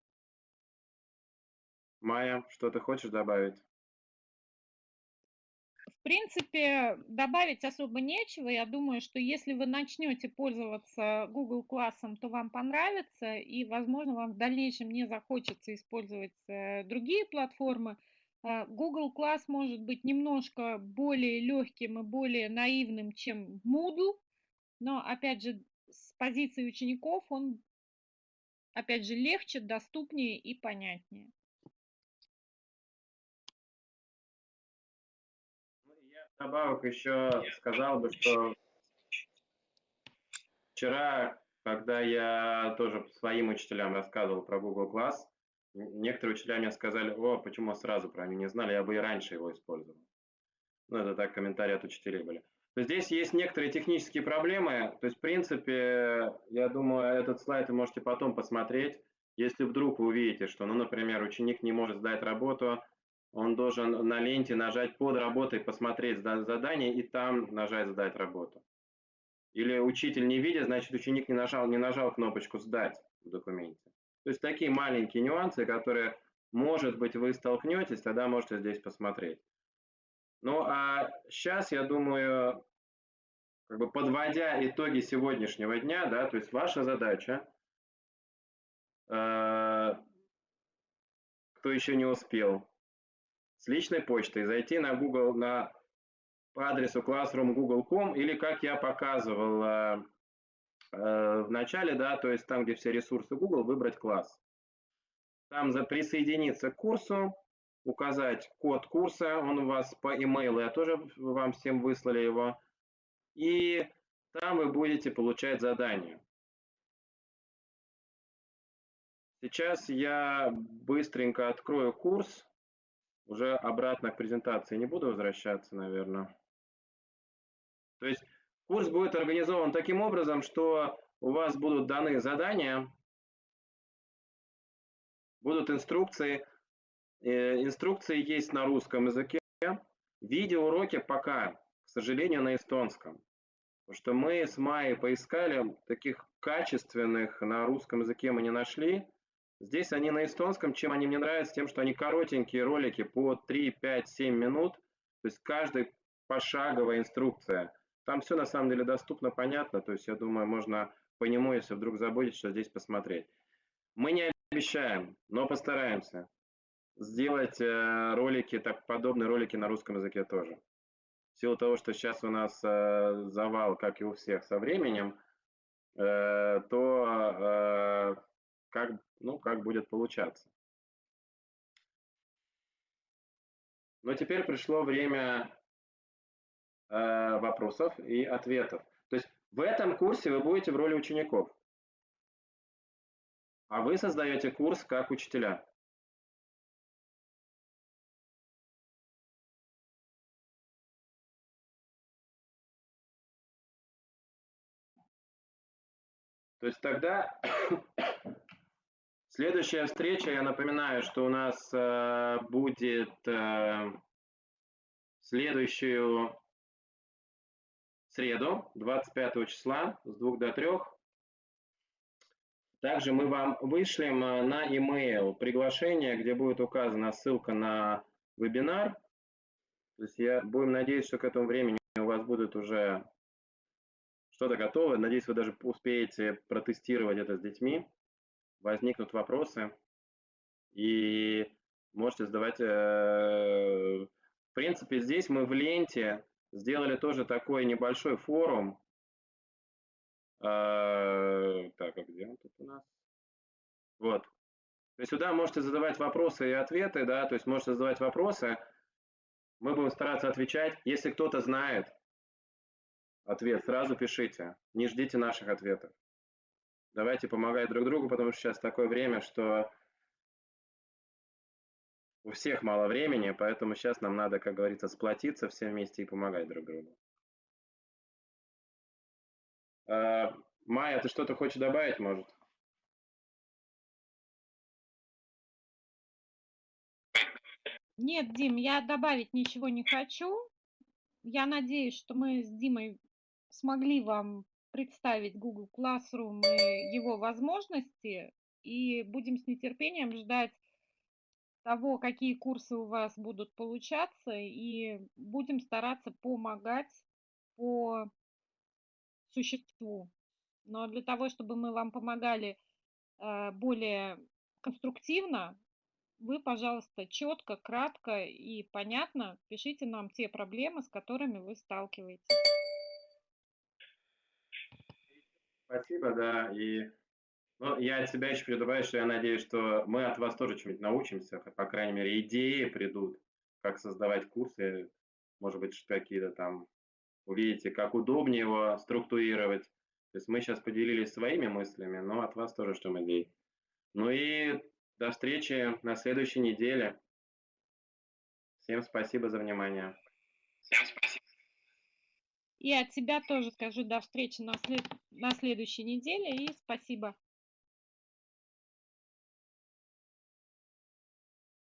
Майя, что ты хочешь добавить? В принципе, добавить особо нечего. Я думаю, что если вы начнете пользоваться Google классом, то вам понравится, и, возможно, вам в дальнейшем не захочется использовать э, другие платформы. Э, Google класс может быть немножко более легким и более наивным, чем Moodle, но, опять же, с позиции учеников он, опять же, легче, доступнее и понятнее. Ну, я добавок еще сказал бы, что вчера, когда я тоже своим учителям рассказывал про Google Class, некоторые учителя мне сказали: "О, почему сразу про него не знали, я бы и раньше его использовал". Ну, это так комментарии от учителей были. Здесь есть некоторые технические проблемы. То есть, в принципе, я думаю, этот слайд вы можете потом посмотреть. Если вдруг вы увидите, что, ну, например, ученик не может сдать работу, он должен на ленте нажать под работой, посмотреть задание и там нажать «Сдать работу». Или учитель не видит, значит, ученик не нажал, не нажал кнопочку «Сдать» в документе. То есть такие маленькие нюансы, которые, может быть, вы столкнетесь, тогда можете здесь посмотреть. Ну, а сейчас, я думаю, как бы подводя итоги сегодняшнего дня, да, то есть ваша задача, э, кто еще не успел, с личной почтой зайти на Google, на по адресу classroom.google.com или, как я показывал э, э, в начале, да, то есть там, где все ресурсы Google, выбрать класс. Там за присоединиться к курсу, указать код курса, он у вас по имейлу, я тоже вам всем выслали его, и там вы будете получать задания. Сейчас я быстренько открою курс, уже обратно к презентации не буду возвращаться, наверное. То есть курс будет организован таким образом, что у вас будут даны задания, будут инструкции. Э, инструкции есть на русском языке. Видеоуроки пока, к сожалению, на эстонском. Потому что мы с Майей поискали, таких качественных на русском языке мы не нашли. Здесь они на эстонском. Чем они мне нравятся? Тем, что они коротенькие ролики по 3, 5, 7 минут. То есть каждый пошаговая инструкция. Там все на самом деле доступно, понятно. То есть я думаю, можно по нему, если вдруг забудете, что здесь посмотреть. Мы не обещаем, но постараемся сделать э, ролики, так подобные ролики на русском языке тоже. В силу того, что сейчас у нас э, завал, как и у всех, со временем, э, то как, ну, как будет получаться. Но теперь пришло время вопросов и ответов. То есть в этом курсе вы будете в роли учеников, а вы создаете курс как учителя. То есть тогда Следующая встреча, я напоминаю, что у нас э, будет э, следующую среду, 25 числа, с 2 до 3. Также мы вам вышлем э, на e-mail приглашение, где будет указана ссылка на вебинар. То есть я будем надеяться, что к этому времени у вас будет уже что-то готово. Надеюсь, вы даже успеете протестировать это с детьми возникнут вопросы, и можете задавать... Э, в принципе, здесь мы в ленте сделали тоже такой небольшой форум. Э, так, а где он тут у нас? Вот. То есть сюда можете задавать вопросы и ответы, да, то есть можете задавать вопросы, мы будем стараться отвечать. Если кто-то знает ответ, сразу пишите, не ждите наших ответов. Давайте помогать друг другу, потому что сейчас такое время, что у всех мало времени, поэтому сейчас нам надо, как говорится, сплотиться все вместе и помогать друг другу. А, Майя, ты что-то хочешь добавить, может? Нет, Дим, я добавить ничего не хочу. Я надеюсь, что мы с Димой смогли вам представить Google Classroom и его возможности, и будем с нетерпением ждать того, какие курсы у вас будут получаться, и будем стараться помогать по существу. Но для того, чтобы мы вам помогали э, более конструктивно, вы, пожалуйста, четко, кратко и понятно пишите нам те проблемы, с которыми вы сталкиваетесь. Спасибо, да. И ну, я от себя еще передаваю, что я надеюсь, что мы от вас тоже чему-нибудь научимся, по крайней мере, идеи придут, как создавать курсы, может быть, какие-то там увидите, как удобнее его структурировать. То есть мы сейчас поделились своими мыслями, но от вас тоже ждем идей. Ну и До встречи на следующей неделе. Всем спасибо за внимание. Всем спасибо. И от себя тоже скажу до встречи на, след... на следующей неделе и спасибо.